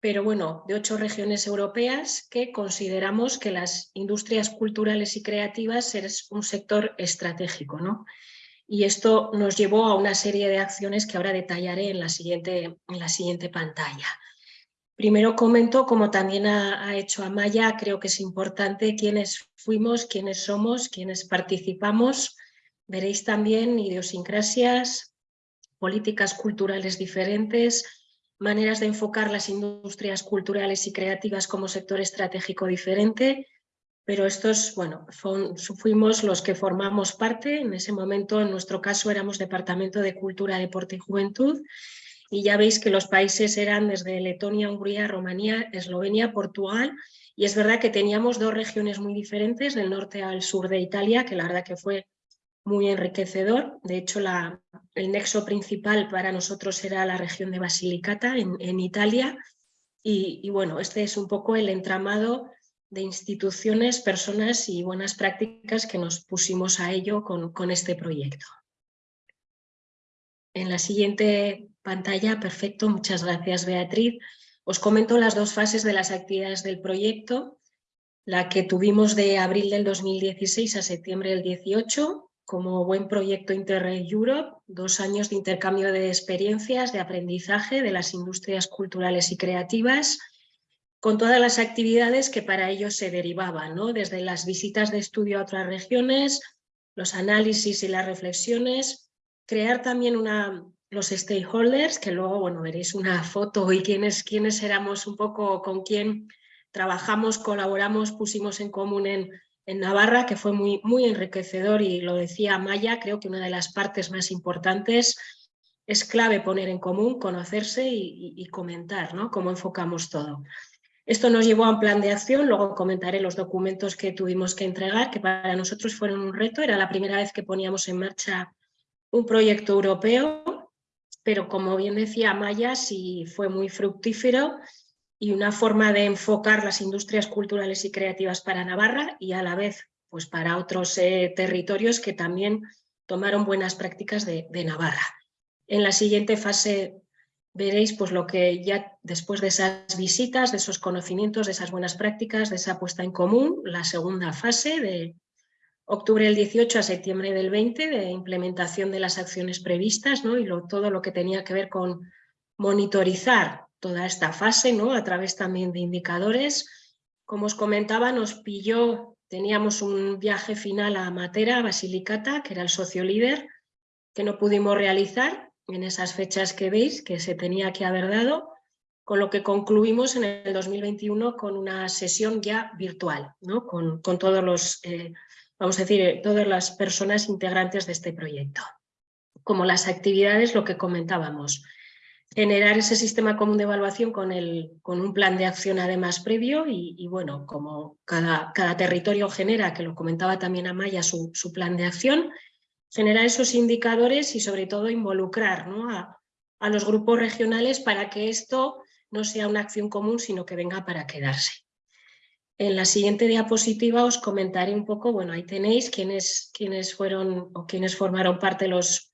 pero bueno, de ocho regiones europeas que consideramos que las industrias culturales y creativas es un sector estratégico. ¿no? Y esto nos llevó a una serie de acciones que ahora detallaré en la siguiente, en la siguiente pantalla. Primero comento, como también ha, ha hecho Amaya, creo que es importante quiénes fuimos, quiénes somos, quiénes participamos. Veréis también idiosincrasias, políticas culturales diferentes, maneras de enfocar las industrias culturales y creativas como sector estratégico diferente, pero estos, bueno, fuimos los que formamos parte, en ese momento en nuestro caso éramos Departamento de Cultura, Deporte y Juventud, y ya veis que los países eran desde Letonia, Hungría, Rumanía, Eslovenia, Portugal, y es verdad que teníamos dos regiones muy diferentes, del norte al sur de Italia, que la verdad que fue muy enriquecedor. De hecho, el nexo principal para nosotros era la región de Basilicata, en, Italia. Y, bueno, este es un poco el entramado de instituciones, personas y buenas prácticas que nos pusimos a ello con, con este proyecto. En la siguiente pantalla, perfecto, muchas gracias Beatriz. Os comento las dos fases de las actividades del proyecto. La que tuvimos de abril del 2016 a septiembre del 18, como buen proyecto Interreg Europe, dos años de intercambio de experiencias, de aprendizaje de las industrias culturales y creativas, con todas las actividades que para ello se derivaban, ¿no? desde las visitas de estudio a otras regiones, los análisis y las reflexiones, crear también una, los stakeholders, que luego bueno, veréis una foto y quiénes, quiénes éramos un poco con quién trabajamos, colaboramos, pusimos en común en en Navarra, que fue muy, muy enriquecedor y lo decía Maya, creo que una de las partes más importantes es clave poner en común, conocerse y, comentar ¿no? cómo enfocamos todo. Esto nos llevó a un plan de acción, luego comentaré los documentos que tuvimos que entregar, que para nosotros fueron un reto, era la primera vez que poníamos en marcha un proyecto europeo, pero como bien decía Maya, sí fue muy fructífero y una forma de enfocar las industrias culturales y creativas para Navarra y a la vez pues para otros eh, territorios que también tomaron buenas prácticas de, de Navarra. En la siguiente fase veréis pues lo que ya después de esas visitas, de esos conocimientos, de esas buenas prácticas, de esa puesta en común, la segunda fase de octubre del 18 a septiembre del 20 de implementación de las acciones previstas ¿no? y todo lo que tenía que ver con monitorizar toda esta fase ¿no? a través también de indicadores. Como os comentaba, nos pilló, teníamos un viaje final a Matera, Basilicata, que era el socio líder, que no pudimos realizar en esas fechas que veis que se tenía que haber dado, con lo que concluimos en el 2021 con una sesión ya virtual, ¿no? con, todos los, eh, vamos a decir, todas las personas integrantes de este proyecto. Como las actividades, lo que comentábamos, generar ese sistema común de evaluación con, el, con un plan de acción además previo y, bueno, como cada, cada, territorio genera, que lo comentaba también Amaya, su, su plan de acción, generar esos indicadores y sobre todo involucrar a, los grupos regionales para que esto no sea una acción común, sino que venga para quedarse. En la siguiente diapositiva os comentaré un poco, bueno, ahí tenéis quiénes, quiénes fueron o quiénes formaron parte los,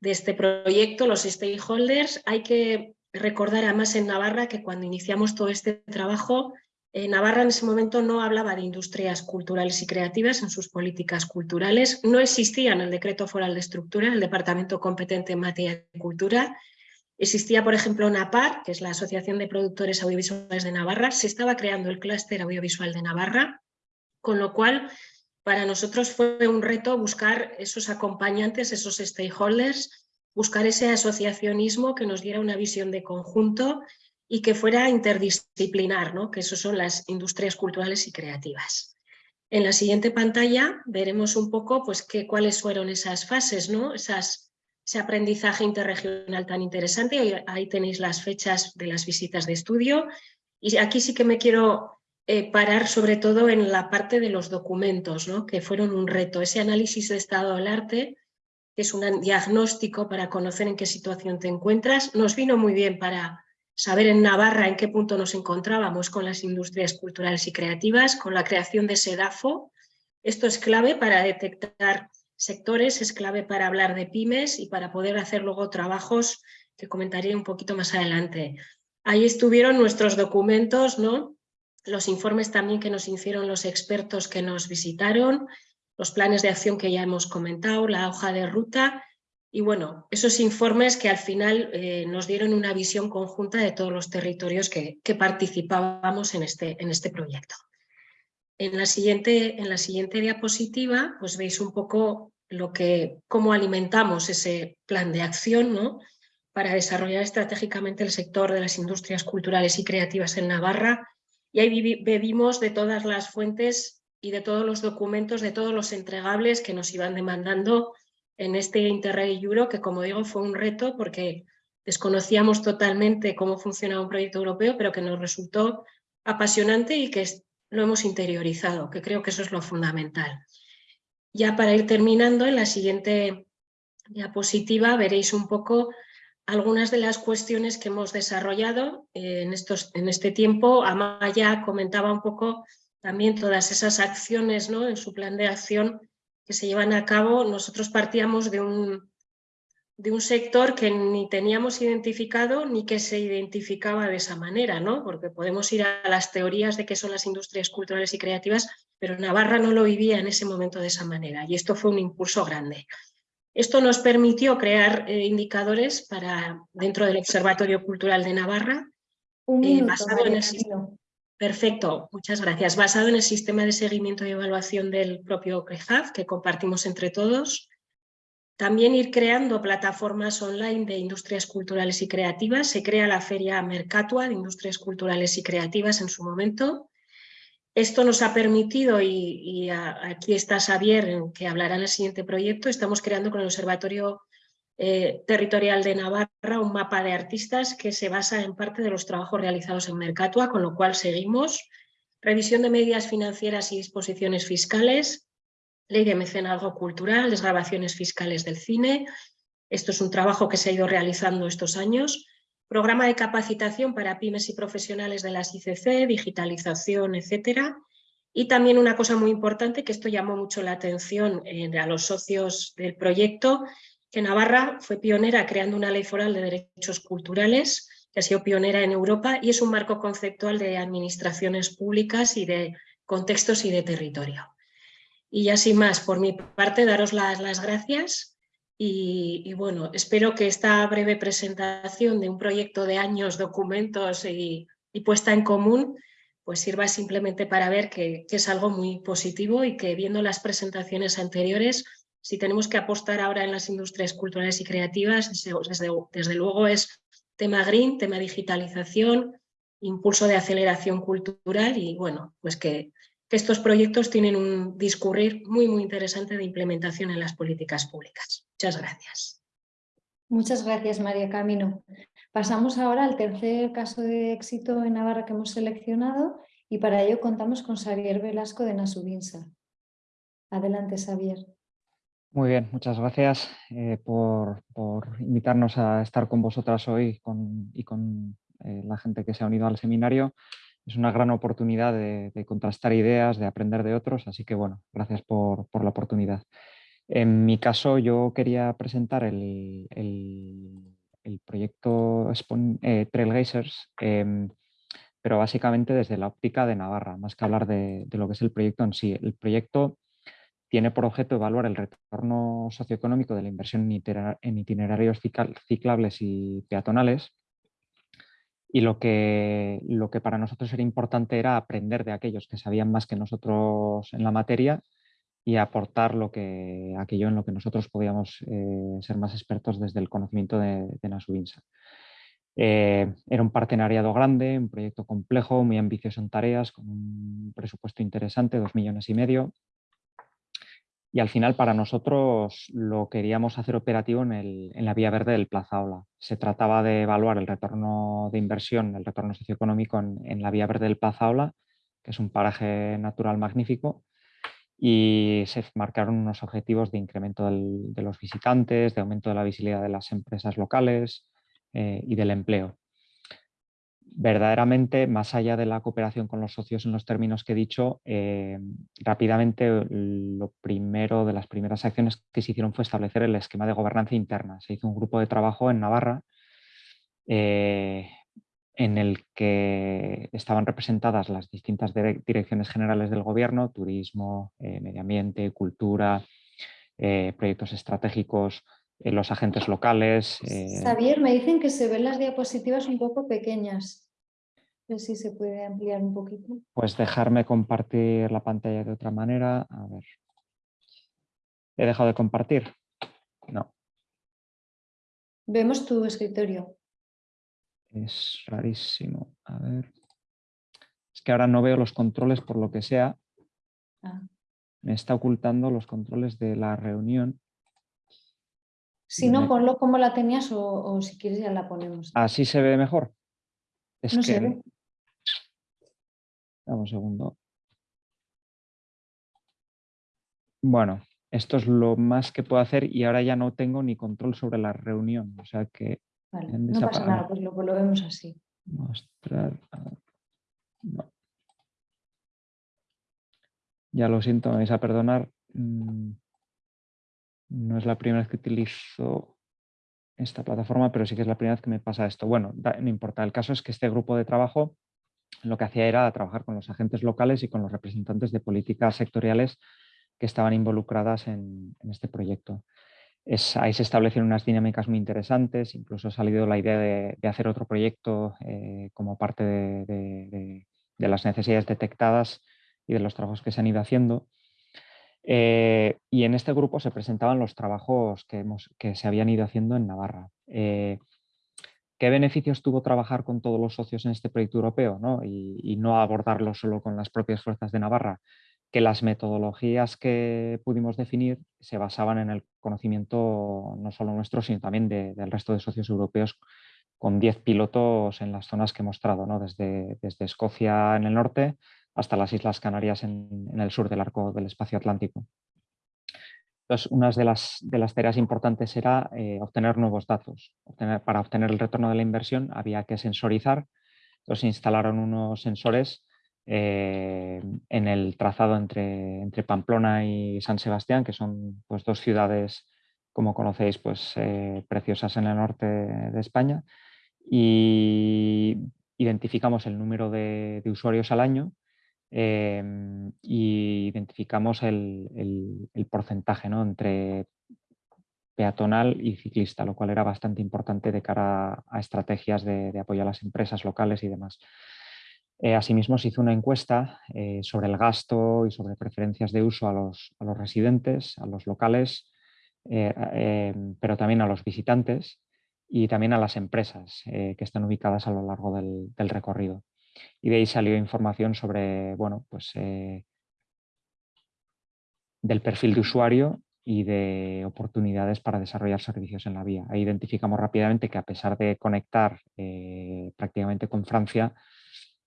de este proyecto, los stakeholders. Hay que recordar además en Navarra que cuando iniciamos todo este trabajo eh, Navarra en ese momento no hablaba de industrias culturales y creativas en sus políticas culturales, no existía en el decreto foral de estructura el departamento competente en materia de cultura, existía por ejemplo NAPAR, que es la Asociación de Productores Audiovisuales de Navarra, se estaba creando el clúster audiovisual de Navarra, con lo cual para nosotros fue un reto buscar esos acompañantes, esos stakeholders, buscar ese asociacionismo que nos diera una visión de conjunto y que fuera interdisciplinar, ¿no? que eso son las industrias culturales y creativas. En la siguiente pantalla veremos un poco pues, qué, cuáles fueron esas fases, ¿no? Esas, ese aprendizaje interregional tan interesante. Ahí tenéis las fechas de las visitas de estudio. Y aquí sí que me quiero eh, parar sobre todo en la parte de los documentos, ¿no? que fueron un reto. Ese análisis de estado del arte, que es un diagnóstico para conocer en qué situación te encuentras, nos vino muy bien para saber en Navarra en qué punto nos encontrábamos con las industrias culturales y creativas, con la creación de SEDAFO. Esto es clave para detectar sectores, es clave para hablar de pymes y para poder hacer luego trabajos que comentaré un poquito más adelante. Ahí estuvieron nuestros documentos, ¿no? Los informes también que nos hicieron los expertos que nos visitaron, los planes de acción que ya hemos comentado, la hoja de ruta y bueno, esos informes que al final eh, nos dieron una visión conjunta de todos los territorios que, participábamos en este, en este proyecto. En la, siguiente, en la siguiente diapositiva pues veis un poco lo que, cómo alimentamos ese plan de acción ¿no? para desarrollar estratégicamente el sector de las industrias culturales y creativas en Navarra y ahí bebimos de todas las fuentes y de todos los documentos, de todos los entregables que nos iban demandando en este Interreg Euro, que como digo fue un reto porque desconocíamos totalmente cómo funcionaba un proyecto europeo, pero que nos resultó apasionante y que lo hemos interiorizado, que creo que eso es lo fundamental. Ya para ir terminando, en la siguiente diapositiva veréis un poco algunas de las cuestiones que hemos desarrollado en, estos, en este tiempo. Amaya comentaba un poco también todas esas acciones ¿no? en su plan de acción que se llevan a cabo, nosotros partíamos de un, de un sector que ni teníamos identificado ni que se identificaba de esa manera, ¿no? porque podemos ir a las teorías de qué son las industrias culturales y creativas, pero Navarra no lo vivía en ese momento de esa manera y esto fue un impulso grande. Esto nos permitió crear eh, indicadores para, dentro del Observatorio Cultural de Navarra, un eh, minuto, basado en el Perfecto, muchas gracias. Basado en el sistema de seguimiento y evaluación del propio CREJAF, que compartimos entre todos. También ir creando plataformas online de industrias culturales y creativas. Se crea la Feria Mercatua de Industrias Culturales y Creativas en su momento. Esto nos ha permitido, y, aquí está Xavier, que hablará en el siguiente proyecto, estamos creando con el Observatorio eh, territorial de Navarra, un mapa de artistas que se basa en parte de los trabajos realizados en Mercatua, con lo cual seguimos. Revisión de medidas financieras y disposiciones fiscales, ley de mecenazgo cultural, desgrabaciones fiscales del cine. Esto es un trabajo que se ha ido realizando estos años. Programa de capacitación para pymes y profesionales de las ICC, digitalización, etcétera. Y también una cosa muy importante, que esto llamó mucho la atención a los socios del proyecto, que Navarra fue pionera creando una ley foral de derechos culturales, que ha sido pionera en Europa y es un marco conceptual de administraciones públicas y de contextos y de territorio. Y así más, por mi parte, daros las gracias y, bueno, espero que esta breve presentación de un proyecto de años, documentos y, y puesta en común pues sirva simplemente para ver que, es algo muy positivo y que viendo las presentaciones anteriores, si tenemos que apostar ahora en las industrias culturales y creativas, desde, desde luego es tema green, tema digitalización, impulso de aceleración cultural y bueno, pues que, que estos proyectos tienen un discurrir muy, muy interesante de implementación en las políticas públicas. Muchas gracias. Muchas gracias, María Camino. Pasamos ahora al tercer caso de éxito en Navarra que hemos seleccionado y para ello contamos con Xavier Velasco de Nasubinsa. Adelante, Xavier. Muy bien, muchas gracias eh, por, invitarnos a estar con vosotras hoy y con eh, la gente que se ha unido al seminario. Es una gran oportunidad de, contrastar ideas, de aprender de otros, así que bueno, gracias por, la oportunidad. En mi caso yo quería presentar el el proyecto eh, Trailgazers, em, pero básicamente desde la óptica de Navarra, más que hablar de, lo que es el proyecto en sí. El proyecto tiene por objeto evaluar el retorno socioeconómico de la inversión en itinerarios ciclables y peatonales y lo que, lo que para nosotros era importante era aprender de aquellos que sabían más que nosotros en la materia y aportar lo que, aquello en lo que nosotros podíamos eh, ser más expertos desde el conocimiento de, de Nasubinsa. Eh, era un partenariado grande, un proyecto complejo, muy ambicioso en tareas, con un presupuesto interesante, dos millones y medio. Y al final para nosotros lo queríamos hacer operativo en, el, en la vía verde del Plaza Ola. Se trataba de evaluar el retorno de inversión, el retorno socioeconómico en, la vía verde del Plaza Ola, que es un paraje natural magnífico, y se marcaron unos objetivos de incremento de los visitantes, de aumento de la visibilidad de las empresas locales eh, y del empleo. Verdaderamente, más allá de la cooperación con los socios en los términos que he dicho, eh, rápidamente lo primero de las primeras acciones que se hicieron fue establecer el esquema de gobernanza interna. Se hizo un grupo de trabajo en Navarra eh, en el que estaban representadas las distintas direcciones generales del gobierno, turismo, eh, medio ambiente, cultura, proyectos estratégicos, los agentes locales. Xavier, me dicen que se ven las diapositivas un poco pequeñas. Sé si se puede ampliar un poquito. Pues dejarme compartir la pantalla de otra manera. A ver. ¿He dejado de compartir? No. Vemos tu escritorio. Es rarísimo. A ver. Es que ahora no veo los controles por lo que sea. Ah. Me está ocultando los controles de la reunión. Si no, ponlo como la tenías o, si quieres ya la ponemos. Así se ve mejor. Es no que... se ve. Dame un segundo. Bueno, esto es lo más que puedo hacer y ahora ya no tengo ni control sobre la reunión. O sea que no pasa nada, pues lo, vemos así. Mostrar. Ya lo siento, me vais a perdonar. Mm, no es la primera vez que utilizo esta plataforma, pero sí que es la primera vez que me pasa esto. Bueno, no importa. El caso es que este grupo de trabajo lo que hacía era trabajar con los agentes locales y con los representantes de políticas sectoriales que estaban involucradas en este proyecto ahí se establecen unas dinámicas muy interesantes, incluso ha salido la idea de, hacer otro proyecto eh, como parte de, las necesidades detectadas y de los trabajos que se han ido haciendo. Eh, y en este grupo se presentaban los trabajos que se habían ido haciendo en Navarra. Eh, ¿Qué beneficios tuvo trabajar con todos los socios en este proyecto europeo y no abordarlo solo con las propias fuerzas de Navarra? que las metodologías que pudimos definir se basaban en el conocimiento no solo nuestro, sino también del resto de socios europeos con 10 pilotos en las zonas que he mostrado, ¿no? desde, desde Escocia en el norte hasta las Islas Canarias en, el sur del arco del espacio atlántico. Entonces, una de las, de las tareas importantes era eh, obtener nuevos datos. para obtener el retorno de la inversión había que sensorizar. Entonces, instalaron unos sensores eh, en el trazado entre, entre Pamplona y San Sebastián, que son pues, dos ciudades, como conocéis, pues, eh, preciosas en el norte de España. Y identificamos el número de, usuarios al año em, y identificamos el, porcentaje ¿no? entre peatonal y ciclista, lo cual era bastante importante de cara a, estrategias de, apoyo a las empresas locales y demás. Eh, asimismo, se hizo una encuesta eh, sobre el gasto y sobre preferencias de uso a los, residentes, a los locales, eh, pero también a los visitantes y también a las empresas que están ubicadas a lo largo del, recorrido. Y de ahí salió información sobre bueno, pues, del perfil de usuario y de oportunidades para desarrollar servicios en la vía. Ahí identificamos rápidamente que a pesar de conectar prácticamente con Francia,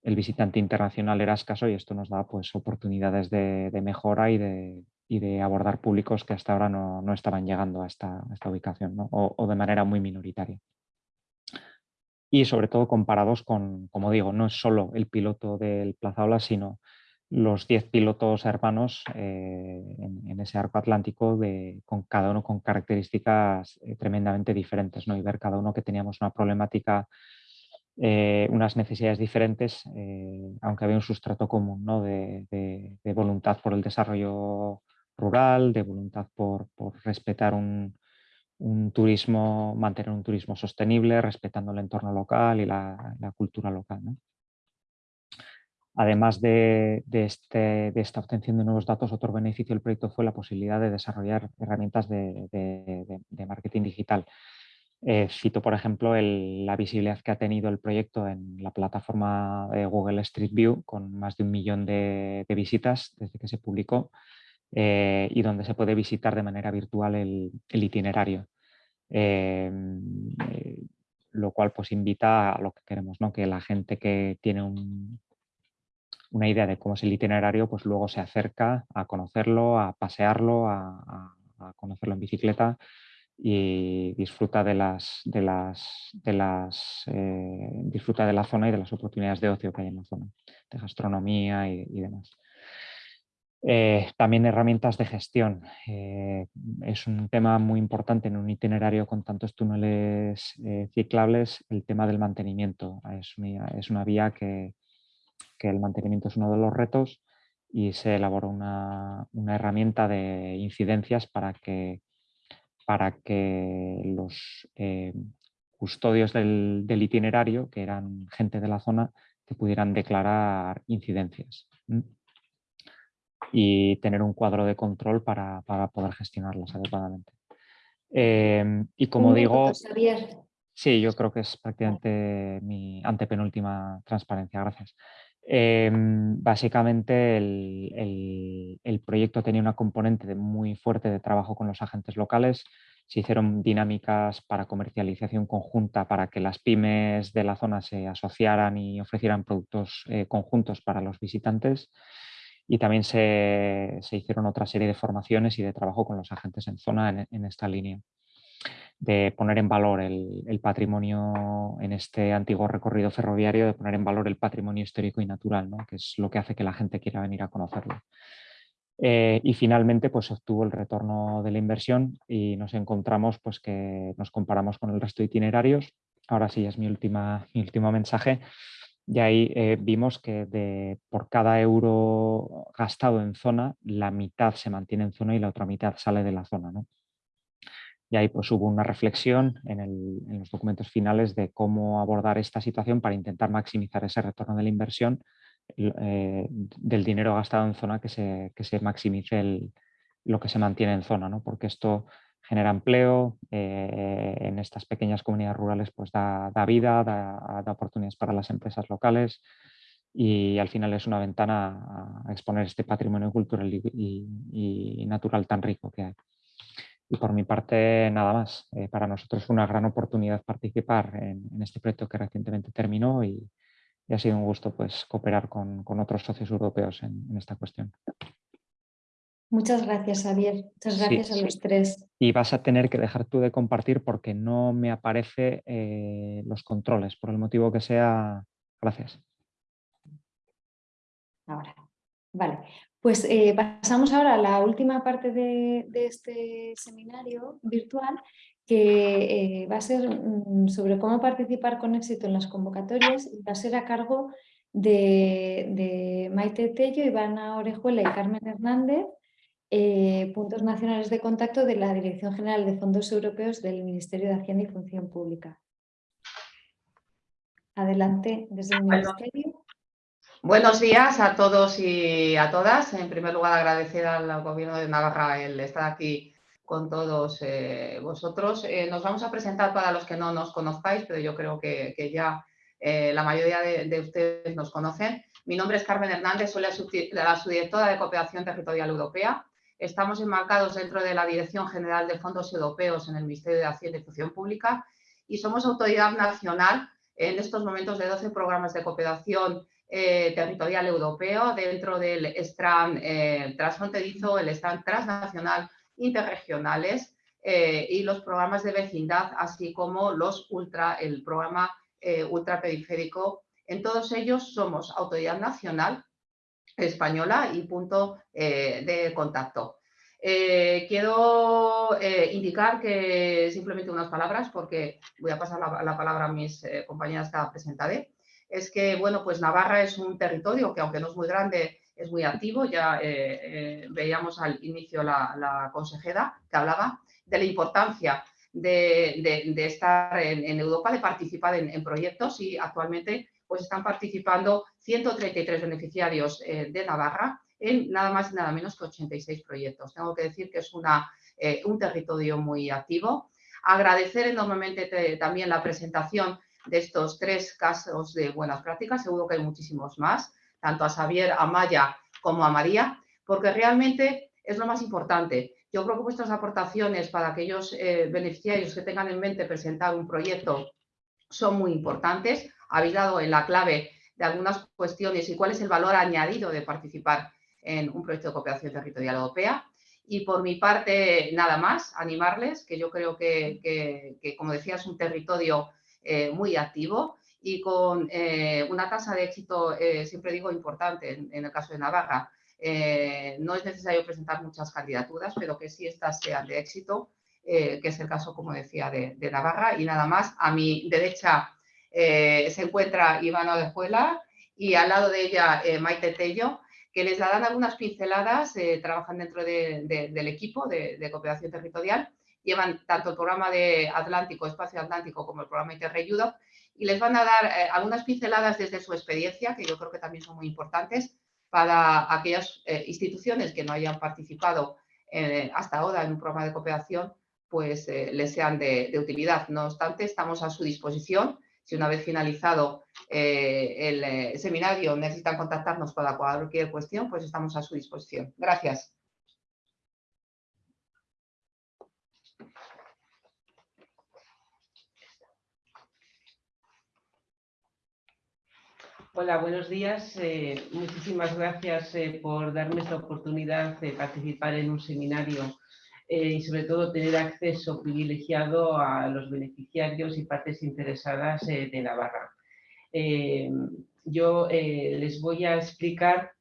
el visitante internacional era escaso y esto nos da pues, oportunidades de, mejora y de, de, abordar públicos que hasta ahora no, estaban llegando a esta, ubicación o, de manera muy minoritaria. Y sobre todo comparados con, como digo, no es solo el piloto del Plaza Ola, sino los 10 pilotos hermanos eh, en, ese arco atlántico de, con cada uno con características eh, tremendamente diferentes ¿no? y ver cada uno que teníamos una problemática eh, unas necesidades diferentes, aunque había un sustrato común ¿no? de, voluntad por el desarrollo rural, de voluntad por, respetar un, turismo, mantener un turismo sostenible, respetando el entorno local y la, cultura local. Además de, este, de, esta obtención de nuevos datos, otro beneficio del proyecto fue la posibilidad de desarrollar herramientas de marketing digital. Eh, cito, por ejemplo, la visibilidad que ha tenido el proyecto en la plataforma de Google Street View, con más de un millón de, visitas desde que se publicó, eh, y donde se puede visitar de manera virtual el, itinerario. Em, eh, lo cual pues invita a lo que queremos, ¿no? que la gente que tiene una idea de cómo es el itinerario, pues luego se acerca a conocerlo, a pasearlo, a conocerlo en bicicleta y disfruta de las, de las, de las eh, disfruta de la zona y de las oportunidades de ocio que hay en la zona, de gastronomía y, demás. Eh, también herramientas de gestión. Eh, es un tema muy importante en un itinerario con tantos túneles ciclables, el tema del mantenimiento. Es una, es una vía que, que, el mantenimiento es uno de los retos y se elaboró una, una herramienta de incidencias para que para que los eh, custodios del, itinerario, que eran gente de la zona, que pudieran declarar incidencias y tener un cuadro de control para, poder gestionarlas adecuadamente. Em, y como digo, sí, yo creo que es prácticamente mi antepenúltima transparencia, gracias. Em, básicamente el, proyecto tenía una componente muy fuerte de trabajo con los agentes locales. Se hicieron dinámicas para comercialización conjunta para que las pymes de la zona se asociaran y ofrecieran productos eh, conjuntos para los visitantes. Y también se, hicieron otra serie de formaciones y de trabajo con los agentes en zona en esta línea de poner en valor el, patrimonio en este antiguo recorrido ferroviario, de poner en valor el patrimonio histórico y natural, que es lo que hace que la gente quiera venir a conocerlo. Eh, y finalmente pues, obtuvo el retorno de la inversión y nos encontramos pues, que nos comparamos con el resto de itinerarios. Ahora sí es mi, última, mi último mensaje. Y ahí eh, vimos que de, por cada euro gastado en zona, la mitad se mantiene en zona y la otra mitad sale de la zona. ¿no? Y ahí pues hubo una reflexión en, los documentos finales de cómo abordar esta situación para intentar maximizar ese retorno de la inversión eh, del dinero gastado en zona que se, que se maximice lo que se mantiene en zona, ¿no? porque esto genera empleo, eh, en estas pequeñas comunidades rurales pues da, vida, da, oportunidades para las empresas locales y al final es una ventana a exponer este patrimonio cultural y natural tan rico que hay. Y por mi parte, nada más. Eh, para nosotros fue una gran oportunidad participar en, este proyecto que recientemente terminó y, ha sido un gusto pues, cooperar con, otros socios europeos en, esta cuestión. Muchas gracias, Javier. Muchas gracias a los tres. Y vas a tener que dejar tú de compartir porque no me aparece eh, los controles, por el motivo que sea. Gracias. Ahora. Vale, pues eh, pasamos ahora a la última parte de, este seminario virtual que eh, va a ser mm, sobre cómo participar con éxito en las convocatorias y va a ser a cargo de, Maite Tello, Ivana Orejuela y Carmen Hernández, eh, puntos nacionales de contacto de la Dirección General de Fondos Europeos del Ministerio de Hacienda y Función Pública. Adelante desde el Ministerio. Buenos días a todos y a todas. En primer lugar, agradecer al Gobierno de Navarra el estar aquí con todos eh, vosotros. Eh, nos vamos a presentar para los que no nos conozcáis, pero yo creo que, ya eh, la mayoría de, ustedes nos conocen. Mi nombre es Carmen Hernández, soy la, subdirectora de Cooperación Territorial Europea. Estamos enmarcados dentro de la Dirección General de Fondos Europeos en el Ministerio de Hacienda y Función Pública y somos autoridad nacional en estos momentos de 12 programas de cooperación eh, territorial europeo dentro del STRAN eh, transfronterizo, el STRAN transnacional, interregionales eh, y los programas de vecindad, así como los ultra, el programa ultraperiférico. En todos ellos somos autoridad nacional española y punto de contacto. quiero indicar que simplemente unas palabras porque voy a pasar la, la palabra a mis compañeras que presentaré es que, bueno, pues Navarra es un territorio que aunque no es muy grande, es muy activo. Ya eh, eh, veíamos al inicio la, consejera que hablaba de la importancia de, estar en, Europa, de participar en, proyectos y actualmente pues están participando 133 beneficiarios eh, de Navarra en nada más y nada menos que 86 proyectos. Tengo que decir que es una, un territorio muy activo. Agradecer enormemente también la presentación de estos tres casos de buenas prácticas, seguro que hay muchísimos más, tanto a Xavier, a Maya como a María, porque realmente es lo más importante. Yo creo que vuestras aportaciones para aquellos eh, beneficiarios que tengan en mente presentar un proyecto son muy importantes. Habéis dado en la clave de algunas cuestiones y cuál es el valor añadido de participar en un proyecto de cooperación territorial europea. Y por mi parte, nada más, animarles, que yo creo que, que como decía, es un territorio eh, muy activo y con eh, una tasa de éxito, eh, siempre digo, importante en, el caso de Navarra. no es necesario presentar muchas candidaturas, pero que sí estas sean de éxito, que es el caso, como decía, de, Navarra. Y nada más, a mi derecha se encuentra Ivana Orejuela y al lado de ella Maite Tello, que les darán algunas pinceladas, trabajan dentro del equipo de cooperación territorial llevan tanto el programa de Atlántico, Espacio Atlántico, como el programa Interreg y les van a dar eh, algunas pinceladas desde su experiencia, que yo creo que también son muy importantes para aquellas eh, instituciones que no hayan participado eh, hasta ahora en un programa de cooperación, pues les sean de, utilidad. No obstante, estamos a su disposición. Si una vez finalizado el seminario necesitan contactarnos para cualquier cuestión, pues estamos a su disposición. Gracias. Hola, buenos días. Eh, muchísimas gracias eh, por darme esta oportunidad de participar en un seminario eh, y sobre todo tener acceso privilegiado a los beneficiarios y partes interesadas de Navarra. yo les voy a explicar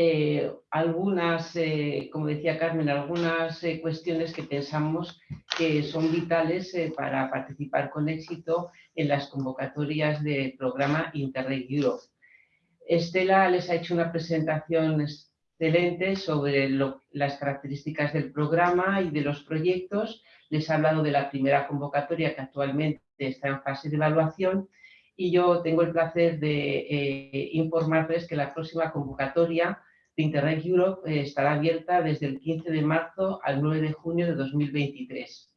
eh, algunas, eh, como decía Carmen, algunas eh, cuestiones que pensamos que son vitales para participar con éxito en las convocatorias del programa Interreg Europe. Estela les ha hecho una presentación excelente sobre las características del programa y de los proyectos. Les ha hablado de la primera convocatoria que actualmente está en fase de evaluación y yo tengo el placer de informarles que la próxima convocatoria Internet Europe eh, estará abierta desde el 15 de marzo al 9 de junio de 2023.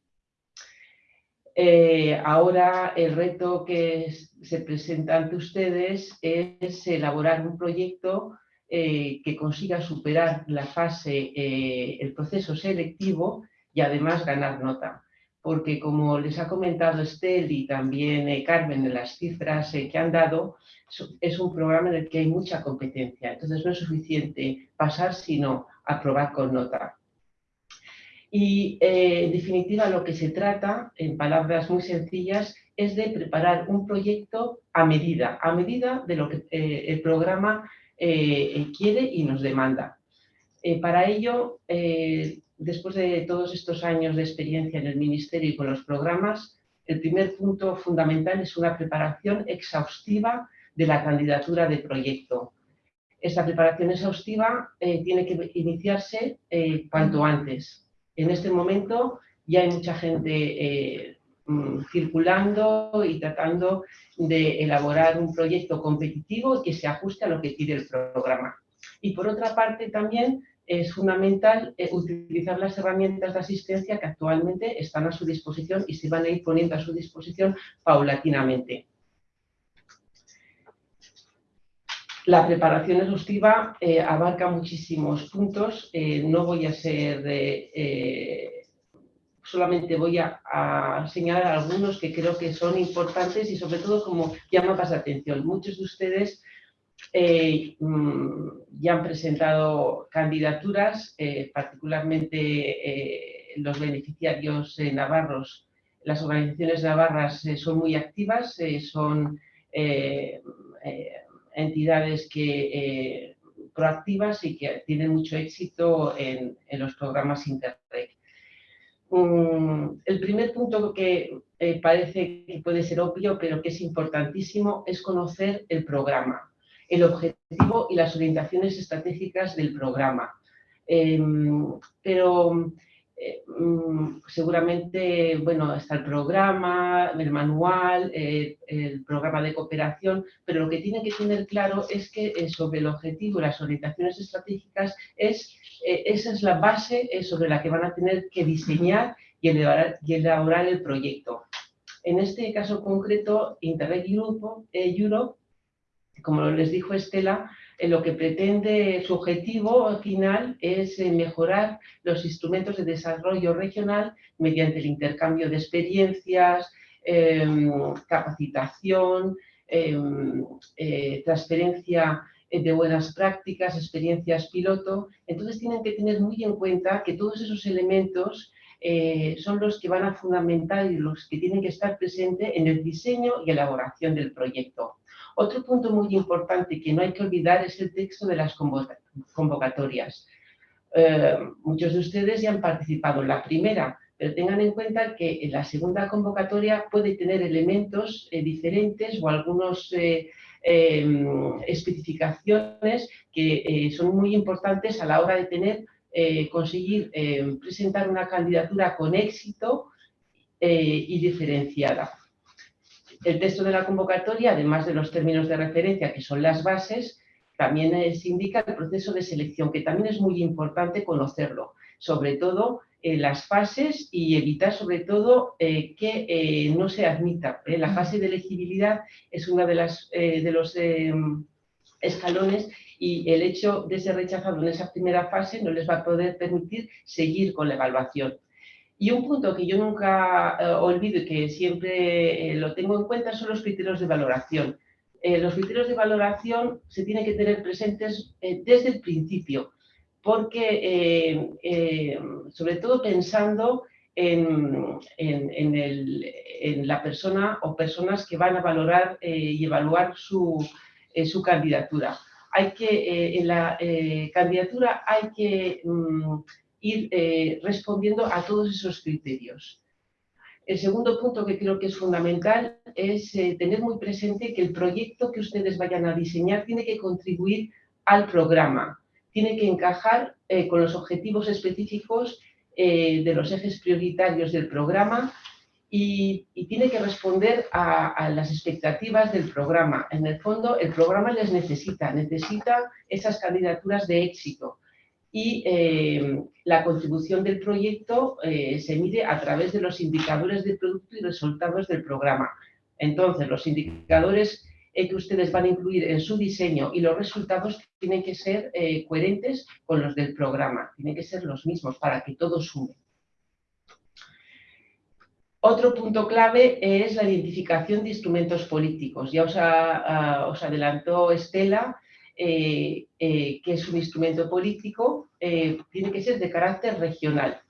Eh, ahora el reto que se presenta ante ustedes es elaborar un proyecto eh, que consiga superar la fase, el proceso selectivo y además ganar nota. Porque como les ha comentado Estel y también Carmen en las cifras que han dado, es un programa en el que hay mucha competencia, entonces no es suficiente pasar, sino aprobar con nota. Y eh, en definitiva lo que se trata, en palabras muy sencillas, es de preparar un proyecto a medida, a medida de lo que eh, el programa quiere y nos demanda. para ello, después de todos estos años de experiencia en el Ministerio y con los programas, el primer punto fundamental es una preparación exhaustiva de la candidatura de proyecto. Esta preparación exhaustiva eh, tiene que iniciarse eh, cuanto antes. En este momento ya hay mucha gente eh, circulando y tratando de elaborar un proyecto competitivo que se ajuste a lo que pide el programa. Y por otra parte también es fundamental utilizar las herramientas de asistencia que actualmente están a su disposición y se van a ir poniendo a su disposición paulatinamente. La preparación exhaustiva eh, abarca muchísimos puntos, eh, no voy a ser, eh, solamente voy a, señalar algunos que creo que son importantes y sobre todo como llaman la atención. Muchos de ustedes mm, ya han presentado candidaturas, particularmente los beneficiarios navarros, las organizaciones navarras son muy activas, son entidades que, eh, proactivas y que tienen mucho éxito en, los programas Interreg. Mm, el primer punto que eh, parece que puede ser obvio, pero que es importantísimo, es conocer el programa, el objetivo y las orientaciones estratégicas del programa. Em, pero eh, mm, seguramente, bueno, está el programa, el manual, eh, el programa de cooperación, pero lo que tienen que tener claro es que eh, sobre el objetivo las orientaciones estratégicas es, esa es la base sobre la que van a tener que diseñar y elaborar, el proyecto. En este caso concreto, Interreg Europe, como les dijo Estela, lo que pretende, su objetivo final es eh, mejorar los instrumentos de desarrollo regional mediante el intercambio de experiencias, em, capacitación, em, eh, transferencia de buenas prácticas, experiencias piloto. Entonces tienen que tener muy en cuenta que todos esos elementos eh, son los que van a fundamentar y los que tienen que estar presentes en el diseño y elaboración del proyecto. Otro punto muy importante que no hay que olvidar es el texto de las convocatorias. Eh, muchos de ustedes ya han participado en la primera, pero tengan en cuenta que en la segunda convocatoria puede tener elementos eh, diferentes o algunas eh, em, especificaciones que son muy importantes a la hora de tener, conseguir presentar una candidatura con éxito y diferenciada. El texto de la convocatoria, además de los términos de referencia, que son las bases, también se indica el proceso de selección, que también es muy importante conocerlo, sobre todo en las fases y evitar sobre todo eh, que eh, no se admita. ¿eh? La fase de elegibilidad es uno de, los escalones y el hecho de ser rechazado en esa primera fase no les va a poder permitir seguir con la evaluación. Y un punto que yo nunca eh, olvido y que siempre eh, lo tengo en cuenta son los criterios de valoración. Eh, los criterios de valoración se tienen que tener presentes desde el principio, porque sobre todo pensando en, la persona o personas que van a valorar y evaluar su, candidatura. Hay que, en la candidatura hay que mm, ir eh, respondiendo a todos esos criterios. El segundo punto que creo que es fundamental es eh, tener muy presente que el proyecto que ustedes vayan a diseñar tiene que contribuir al programa, tiene que encajar eh, con los objetivos específicos de los ejes prioritarios del programa y, tiene que responder a, a, las expectativas del programa. En el fondo, el programa les necesita, necesita esas candidaturas de éxito y eh, la contribución del proyecto eh, se mide a través de los indicadores de producto y resultados del programa. Entonces, los indicadores eh, que ustedes van a incluir en su diseño y los resultados tienen que ser coherentes con los del programa, tienen que ser los mismos para que todo sume. Otro punto clave es la identificación de instrumentos políticos. Ya os, os adelantó Estela eh, eh, que es un instrumento político, eh, tiene que ser de carácter regional.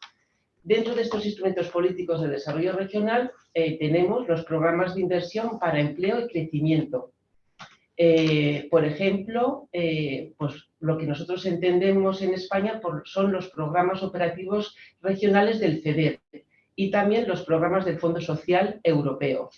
Dentro de estos instrumentos políticos de desarrollo regional tenemos los programas de inversión para empleo y crecimiento. Eh, por ejemplo, eh, pues lo que nosotros entendemos en España son los programas operativos regionales del FEDER y también los programas del Fondo Social Europeo.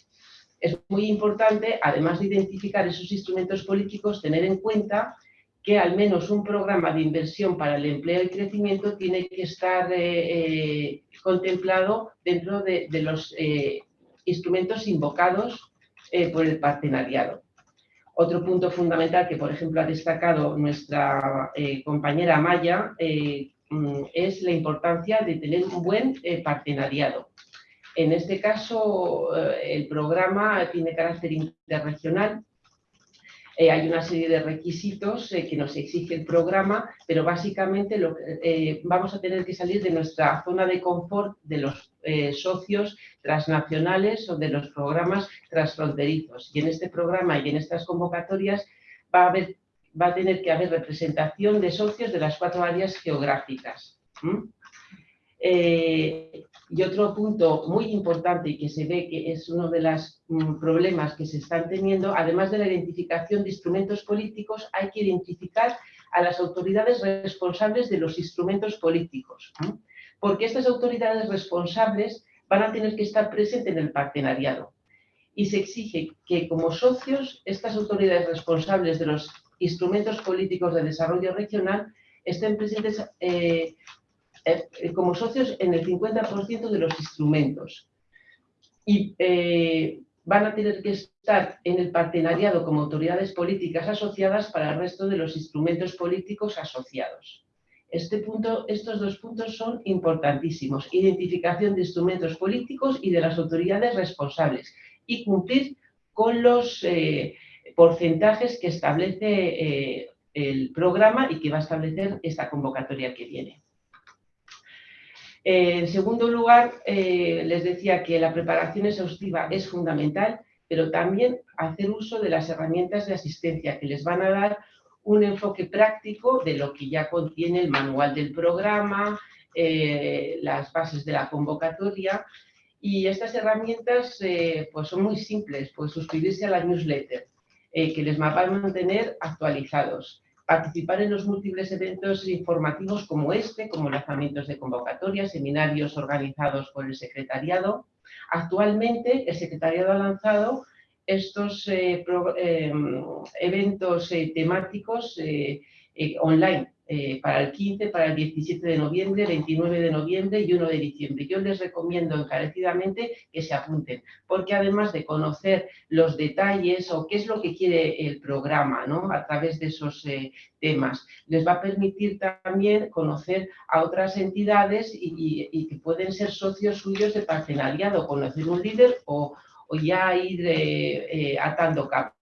Es muy importante, además de identificar esos instrumentos políticos, tener en cuenta que al menos un programa de inversión para el empleo y crecimiento tiene que estar eh, contemplado dentro de, los instrumentos invocados por el partenariado. Otro punto fundamental que, por ejemplo, ha destacado nuestra eh, compañera Maya eh, mm, es la importancia de tener un buen eh, partenariado. En este caso, el programa tiene carácter interregional eh, hay una serie de requisitos eh, que nos exige el programa, pero básicamente eh, vamos a tener que salir de nuestra zona de confort de los socios transnacionales o de los programas transfronterizos. Y en este programa y en estas convocatorias va a, haber, va a tener que haber representación de socios de las cuatro áreas geográficas. Y otro punto muy importante y que se ve que es uno de los mm, problemas que se están teniendo, además de la identificación de instrumentos políticos, hay que identificar a las autoridades responsables de los instrumentos políticos. Porque estas autoridades responsables van a tener que estar presentes en el partenariado. Y se exige que como socios, estas autoridades responsables de los instrumentos políticos de desarrollo regional estén presentes eh, eh, como socios en el 50% de los instrumentos. Y eh, van a tener que estar en el partenariado como autoridades políticas asociadas para el resto de los instrumentos políticos asociados. Este punto, estos dos puntos son importantísimos. Identificación de instrumentos políticos y de las autoridades responsables. Y cumplir con los eh, porcentajes que establece el programa y que va a establecer esta convocatoria que viene. Eh, en segundo lugar, eh, les decía que la preparación exhaustiva es fundamental, pero también hacer uso de las herramientas de asistencia que les van a dar un enfoque práctico de lo que ya contiene el manual del programa, eh, las bases de la convocatoria. Y estas herramientas pues son muy simples, pues suscribirse a la newsletter que les va a mantener actualizados participar en los múltiples eventos informativos como este, como lanzamientos de convocatoria, seminarios organizados por el secretariado. Actualmente el secretariado ha lanzado estos eh, eh, eventos eh, temáticos online eh, para el 15, para el 17 de noviembre, 29 de noviembre y 1 de diciembre. Yo les recomiendo encarecidamente que se apunten, porque además de conocer los detalles o qué es lo que quiere el programa ¿no? a través de esos eh, temas, les va a permitir también conocer a otras entidades y, que pueden ser socios suyos de partenariado, conocer un líder o, ya ir eh, atando cabos.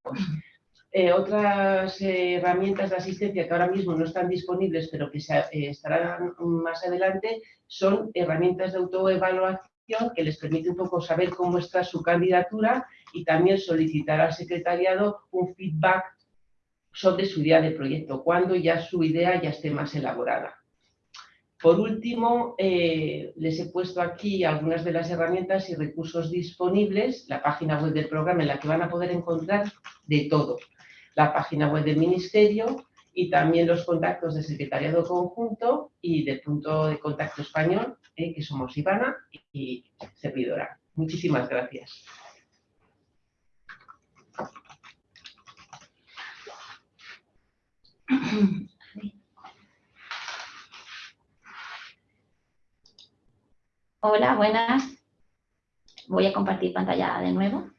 Eh, otras eh, herramientas de asistencia que ahora mismo no están disponibles, pero que eh, estarán más adelante, son herramientas de autoevaluación que les permite un poco saber cómo está su candidatura y también solicitar al secretariado un feedback sobre su idea de proyecto, cuando ya su idea ya esté más elaborada. Por último, les he puesto aquí algunas de las herramientas y recursos disponibles, la página web del programa en la que van a poder encontrar de todo la página web del Ministerio y también los contactos del Secretariado Conjunto y del punto de contacto español, eh, que somos Ivana y servidora. Muchísimas gracias. Hola, buenas. Voy a compartir pantalla de nuevo.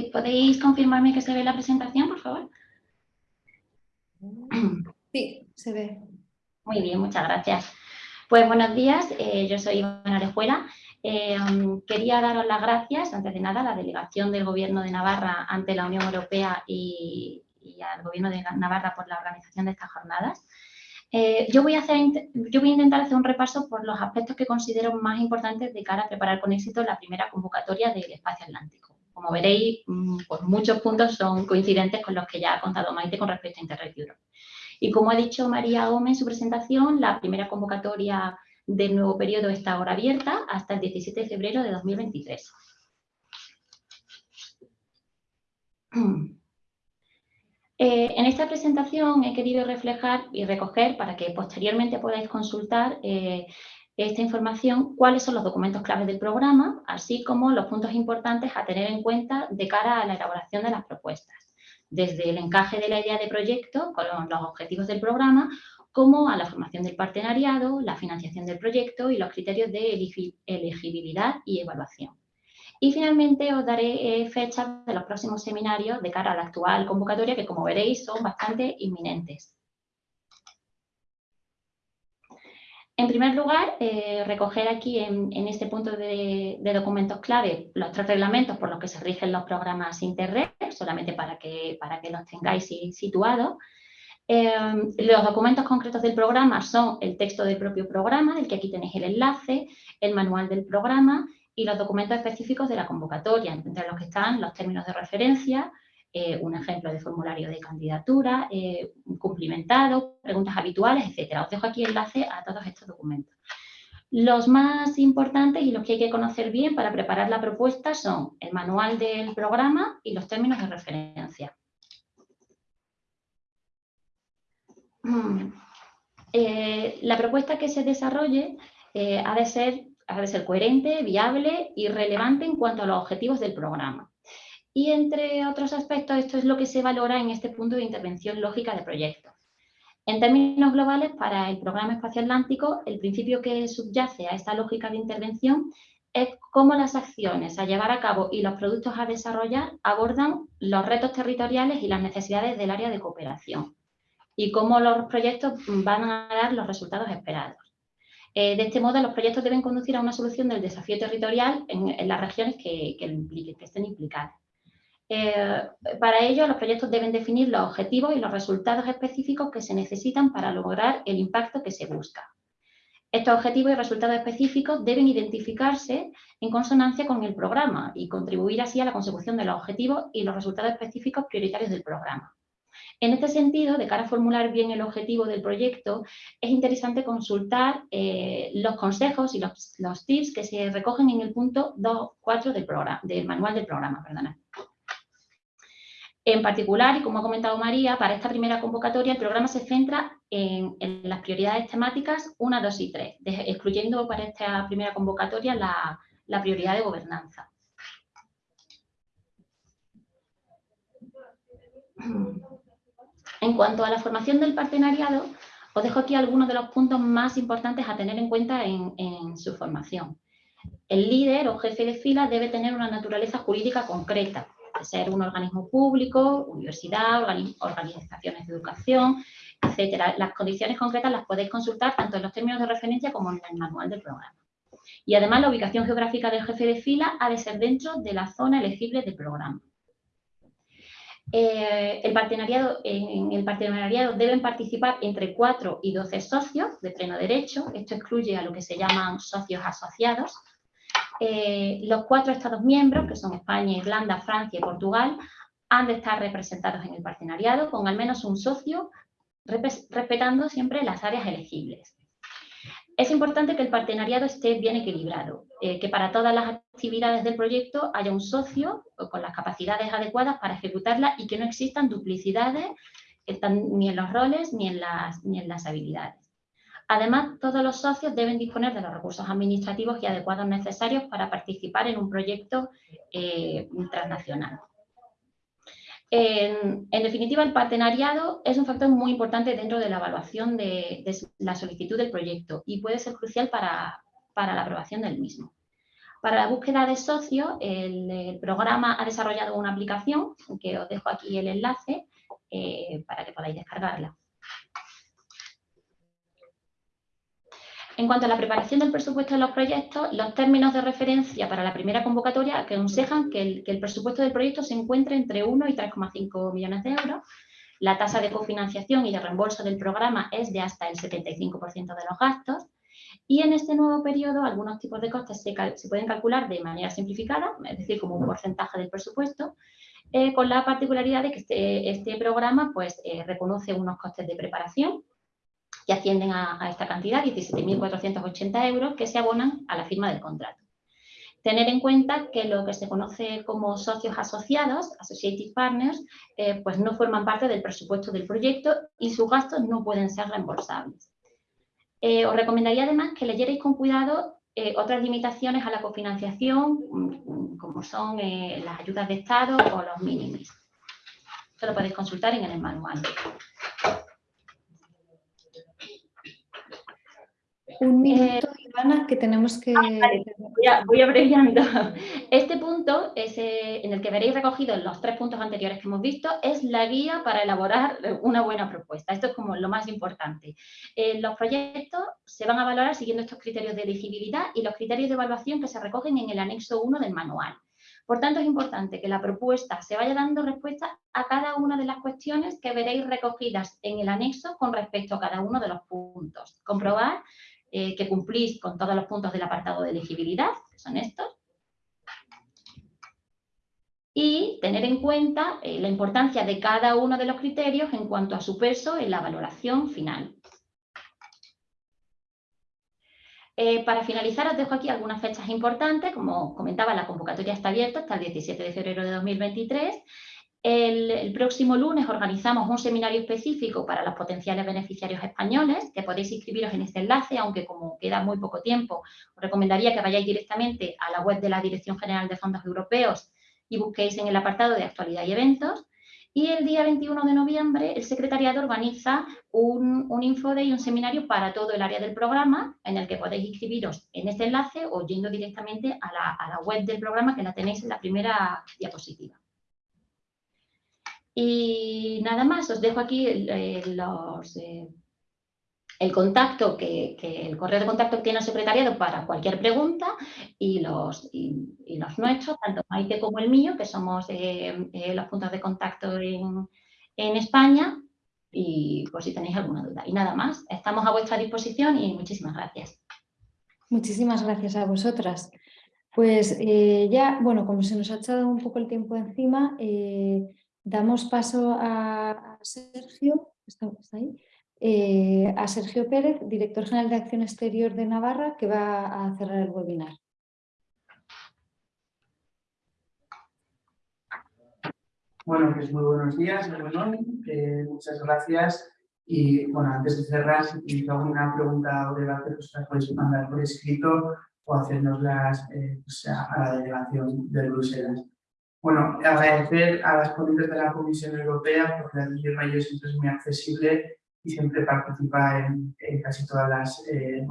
¿Podéis confirmarme que se ve la presentación, por favor? Sí, se ve. Muy bien, muchas gracias. Pues buenos días, eh, yo soy Ivana Orejuela. Eh, quería daros las gracias, antes de nada, a la delegación del Gobierno de Navarra ante la Unión Europea y, al Gobierno de Navarra por la organización de estas jornadas. Eh, yo, voy a hacer, yo voy a intentar hacer un repaso por los aspectos que considero más importantes de cara a preparar con éxito la primera convocatoria del Espacio Atlántico. Como veréis, mm, pues muchos puntos son coincidentes con los que ya ha contado Maite con respecto a Interreg Europe. Y como ha dicho María Gómez en su presentación, la primera convocatoria del nuevo periodo está ahora abierta hasta el 17 de febrero de 2023. Eh, en esta presentación he querido reflejar y recoger para que posteriormente podáis consultar eh, esta información cuáles son los documentos claves del programa, así como los puntos importantes a tener en cuenta de cara a la elaboración de las propuestas, desde el encaje de la idea de proyecto con los objetivos del programa, como a la formación del partenariado, la financiación del proyecto y los criterios de elegibilidad y evaluación. Y finalmente os daré eh, fechas de los próximos seminarios de cara a la actual convocatoria, que como veréis son bastante inminentes. En primer lugar, eh, recoger aquí en, este punto de, documentos clave los tres reglamentos por los que se rigen los programas Interreg, solamente para que, para que los tengáis situados. Eh, los documentos concretos del programa son el texto del propio programa, del que aquí tenéis el enlace, el manual del programa y los documentos específicos de la convocatoria, entre los que están los términos de referencia, eh, un ejemplo de formulario de candidatura, eh, cumplimentado, preguntas habituales, etcétera. Os dejo aquí enlace a todos estos documentos. Los más importantes y los que hay que conocer bien para preparar la propuesta son el manual del programa y los términos de referencia. Eh, la propuesta que se desarrolle ha, de ser, ha de ser coherente, viable y relevante en cuanto a los objetivos del programa. Y entre otros aspectos, esto es lo que se valora en este punto de intervención lógica de proyectos. En términos globales, para el Programa Espacio Atlántico, el principio que subyace a esta lógica de intervención es cómo las acciones a llevar a cabo y los productos a desarrollar abordan los retos territoriales y las necesidades del área de cooperación y cómo los proyectos van a dar los resultados esperados. Eh, de este modo, los proyectos deben conducir a una solución del desafío territorial en, las regiones que, que estén implicadas. Eh, para ello, los proyectos deben definir los objetivos y los resultados específicos que se necesitan para lograr el impacto que se busca. Estos objetivos y resultados específicos deben identificarse en consonancia con el programa y contribuir así a la consecución de los objetivos y los resultados específicos prioritarios del programa. En este sentido, de cara a formular bien el objetivo del proyecto, es interesante consultar eh, los consejos y los, tips que se recogen en el punto 2.4 del, del manual del programa. Perdona. En particular, y como ha comentado María, para esta primera convocatoria el programa se centra en, las prioridades temáticas 1, 2 y 3, excluyendo para esta primera convocatoria la, prioridad de gobernanza. En cuanto a la formación del partenariado, os dejo aquí algunos de los puntos más importantes a tener en cuenta en, en, su formación. El líder o jefe de fila debe tener una naturaleza jurídica concreta, ser un organismo público, universidad, organizaciones de educación, etcétera. Las condiciones concretas las podéis consultar tanto en los términos de referencia como en el manual del programa. Y además la ubicación geográfica del jefe de fila ha de ser dentro de la zona elegible del programa. Eh, el partenariado, en el partenariado deben participar entre 4 y 12 socios de pleno derecho. Esto excluye a lo que se llaman socios asociados, eh, los cuatro Estados miembros, que son España, Irlanda, Francia y Portugal, han de estar representados en el partenariado con al menos un socio, respetando siempre las áreas elegibles. Es importante que el partenariado esté bien equilibrado, eh, que para todas las actividades del proyecto haya un socio con las capacidades adecuadas para ejecutarla y que no existan duplicidades ni en los roles ni en las habilidades. Además, todos los socios deben disponer de los recursos administrativos y adecuados necesarios para participar en un proyecto eh, transnacional. En, definitiva, el partenariado es un factor muy importante dentro de la evaluación de, la solicitud del proyecto y puede ser crucial para, la aprobación del mismo. Para la búsqueda de socios, el, programa ha desarrollado una aplicación, que os dejo aquí el enlace, eh, para que podáis descargarla. En cuanto a la preparación del presupuesto de los proyectos, los términos de referencia para la primera convocatoria aconsejan que el, que el presupuesto del proyecto se encuentre entre 1 y 3,5 millones de euros. La tasa de cofinanciación y de reembolso del programa es de hasta el 75% de los gastos. Y en este nuevo periodo, algunos tipos de costes se, pueden calcular de manera simplificada, es decir, como un porcentaje del presupuesto, con la particularidad de que este, este programa pues, reconoce unos costes de preparación que ascienden a, esta cantidad, 17.480 euros, que se abonan a la firma del contrato. Tener en cuenta que lo que se conoce como socios asociados, associated partners, eh, pues no forman parte del presupuesto del proyecto y sus gastos no pueden ser reembolsables. Eh, os recomendaría además que leyerais con cuidado eh, otras limitaciones a la cofinanciación, mm, como son las ayudas de Estado o los mínimos. Esto lo podéis consultar en el manual. Un minuto, Ivana, que tenemos que... Ah, voy, abreviando. Este punto, es, en el que veréis recogidos los tres puntos anteriores que hemos visto, es la guía para elaborar una buena propuesta. Esto es como lo más importante. Eh, los proyectos se van a valorar siguiendo estos criterios de elegibilidad y los criterios de evaluación que se recogen en el anexo 1 del manual. Por tanto, es importante que la propuesta se vaya dando respuesta a cada una de las cuestiones que veréis recogidas en el anexo con respecto a cada uno de los puntos. Comprobar eh, que cumplís con todos los puntos del apartado de elegibilidad, que son estos, y tener en cuenta eh, la importancia de cada uno de los criterios en cuanto a su peso en la valoración final. Eh, para finalizar, os dejo aquí algunas fechas importantes. Como comentaba, la convocatoria está abierta hasta el 17 de febrero de 2023 el, próximo lunes organizamos un seminario específico para los potenciales beneficiarios españoles, que podéis inscribiros en este enlace, aunque como queda muy poco tiempo, os recomendaría que vayáis directamente a la web de la Dirección General de Fondos Europeos y busquéis en el apartado de actualidad y eventos. Y el día 21 de noviembre el secretariado organiza un, un infode y un seminario para todo el área del programa, en el que podéis inscribiros en este enlace o yendo directamente a la, a la web del programa, que la tenéis en la primera diapositiva. Y nada más, os dejo aquí eh, los, eh, el contacto, que, el correo de contacto que tiene el secretariado para cualquier pregunta y los, y, los nuestros, tanto Maite como el mío, que somos eh, los puntos de contacto en, en España y por si tenéis alguna duda. Y nada más, estamos a vuestra disposición y muchísimas gracias. Muchísimas gracias a vosotras. Pues ya, bueno, como se nos ha echado un poco el tiempo encima, Damos paso a, Sergio, eh, a Sergio Pérez, director general de Acción Exterior de Navarra, que va a cerrar el webinar. Bueno, pues muy buenos días, eh, muchas gracias. Y bueno, antes de cerrar, si tenéis alguna pregunta o debate, pues las podéis mandar por escrito o hacernoslas eh, pues, a la delegación de Bruselas. Bueno, agradecer a las ponentes de la Comisión Europea porque la Rayo siempre es muy accesible y siempre participa en, casi todas las eh,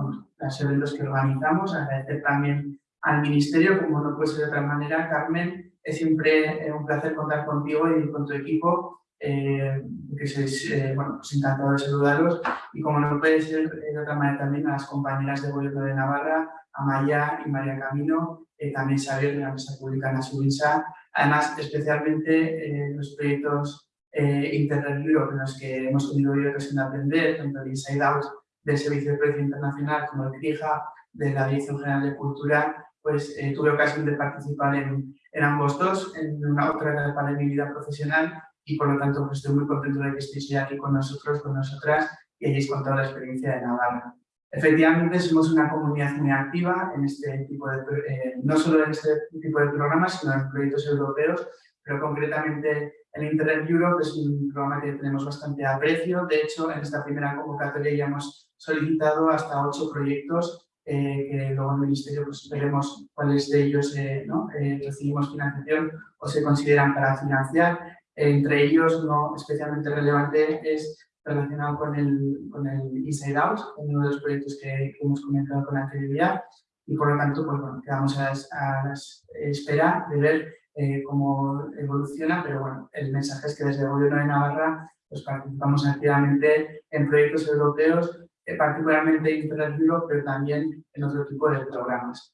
eventos que organizamos. Agradecer también al Ministerio, como no puede ser de otra manera. Carmen, es siempre eh, un placer contar contigo y con tu equipo, eh, que sois, bueno, pues encantado de saludaros. Y como no puede ser de otra manera también a las compañeras de Gobierno de Navarra, a Maya y María Camino, también saber de la Mesa Pública en la Subinsa, Además, especialmente en los proyectos eh, en los que hemos tenido hoy ocasión de aprender, tanto el Inside Out del Servicio de Precio Internacional como el CRIJA de la Dirección General de Cultura, pues eh, tuve ocasión de participar en, en, ambos dos, en una otra etapa de mi vida profesional y por lo tanto pues, estoy muy contento de que estéis aquí con nosotros, con nosotras y hayáis contado la experiencia de Navarra. Efectivamente, somos una comunidad muy activa en este tipo de, eh, no solo en este tipo de programas, sino en proyectos europeos, pero concretamente el Internet Europe es un programa que tenemos bastante aprecio. De hecho, en esta primera convocatoria ya hemos solicitado hasta ocho proyectos eh, que luego en el Ministerio pues, veremos cuáles de ellos eh, ¿no? recibimos financiación o se consideran para financiar. entre ellos, no especialmente relevante, es relacionado con el, con el Inside Out, uno de los proyectos que, hemos comenzado con anterioridad. Y por lo tanto pues, bueno, quedamos a, la espera de ver eh, cómo evoluciona, pero bueno, el mensaje es que desde el Gobierno de Navarra pues, participamos activamente en proyectos europeos, eh, particularmente Internet Europe, pero también en otro tipo de programas.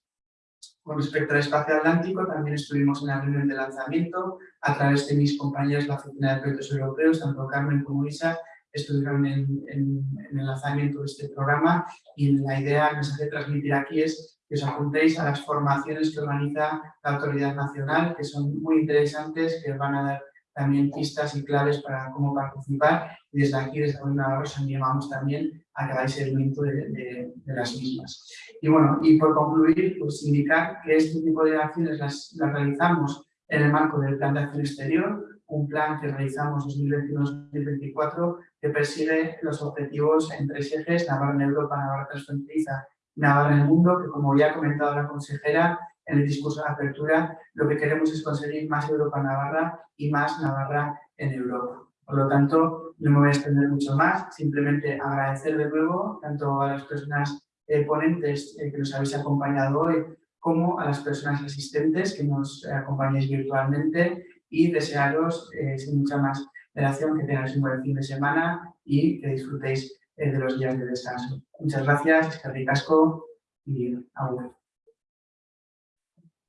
Con respecto al espacio atlántico, también estuvimos en la reunión de lanzamiento. A través de mis compañeros de la Oficina de Proyectos Europeos, tanto Carmen como Isa, estuvieron en, el lanzamiento de este programa y la idea, el mensaje de transmitir aquí es que os apuntéis a las formaciones que organiza la Autoridad Nacional, que son muy interesantes, que van a dar también pistas y claves para cómo participar y desde aquí, desde Navarra, os animamos también a que hagáis seguimiento de, de, las mismas. Y bueno, y por concluir, pues indicar que este tipo de acciones las realizamos en el marco del Plan de Acción Exterior, un plan que realizamos 2021-2024 que persigue los objetivos en tres ejes, Navarra en Europa, Navarra transfronteriza Navarra en el mundo, que como ya ha comentado la consejera en el discurso de apertura, lo que queremos es conseguir más Europa Navarra y más Navarra en Europa. Por lo tanto, no me voy a extender mucho más, simplemente agradecer de nuevo tanto a las personas eh, ponentes eh, que nos habéis acompañado hoy, como a las personas asistentes que nos acompañáis virtualmente y desearos, eh, sin mucha más relación, que tengáis un buen fin de semana y que disfrutéis eh, de los días de descanso. Muchas gracias, Casco y agur.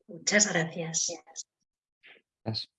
Muchas gracias. gracias.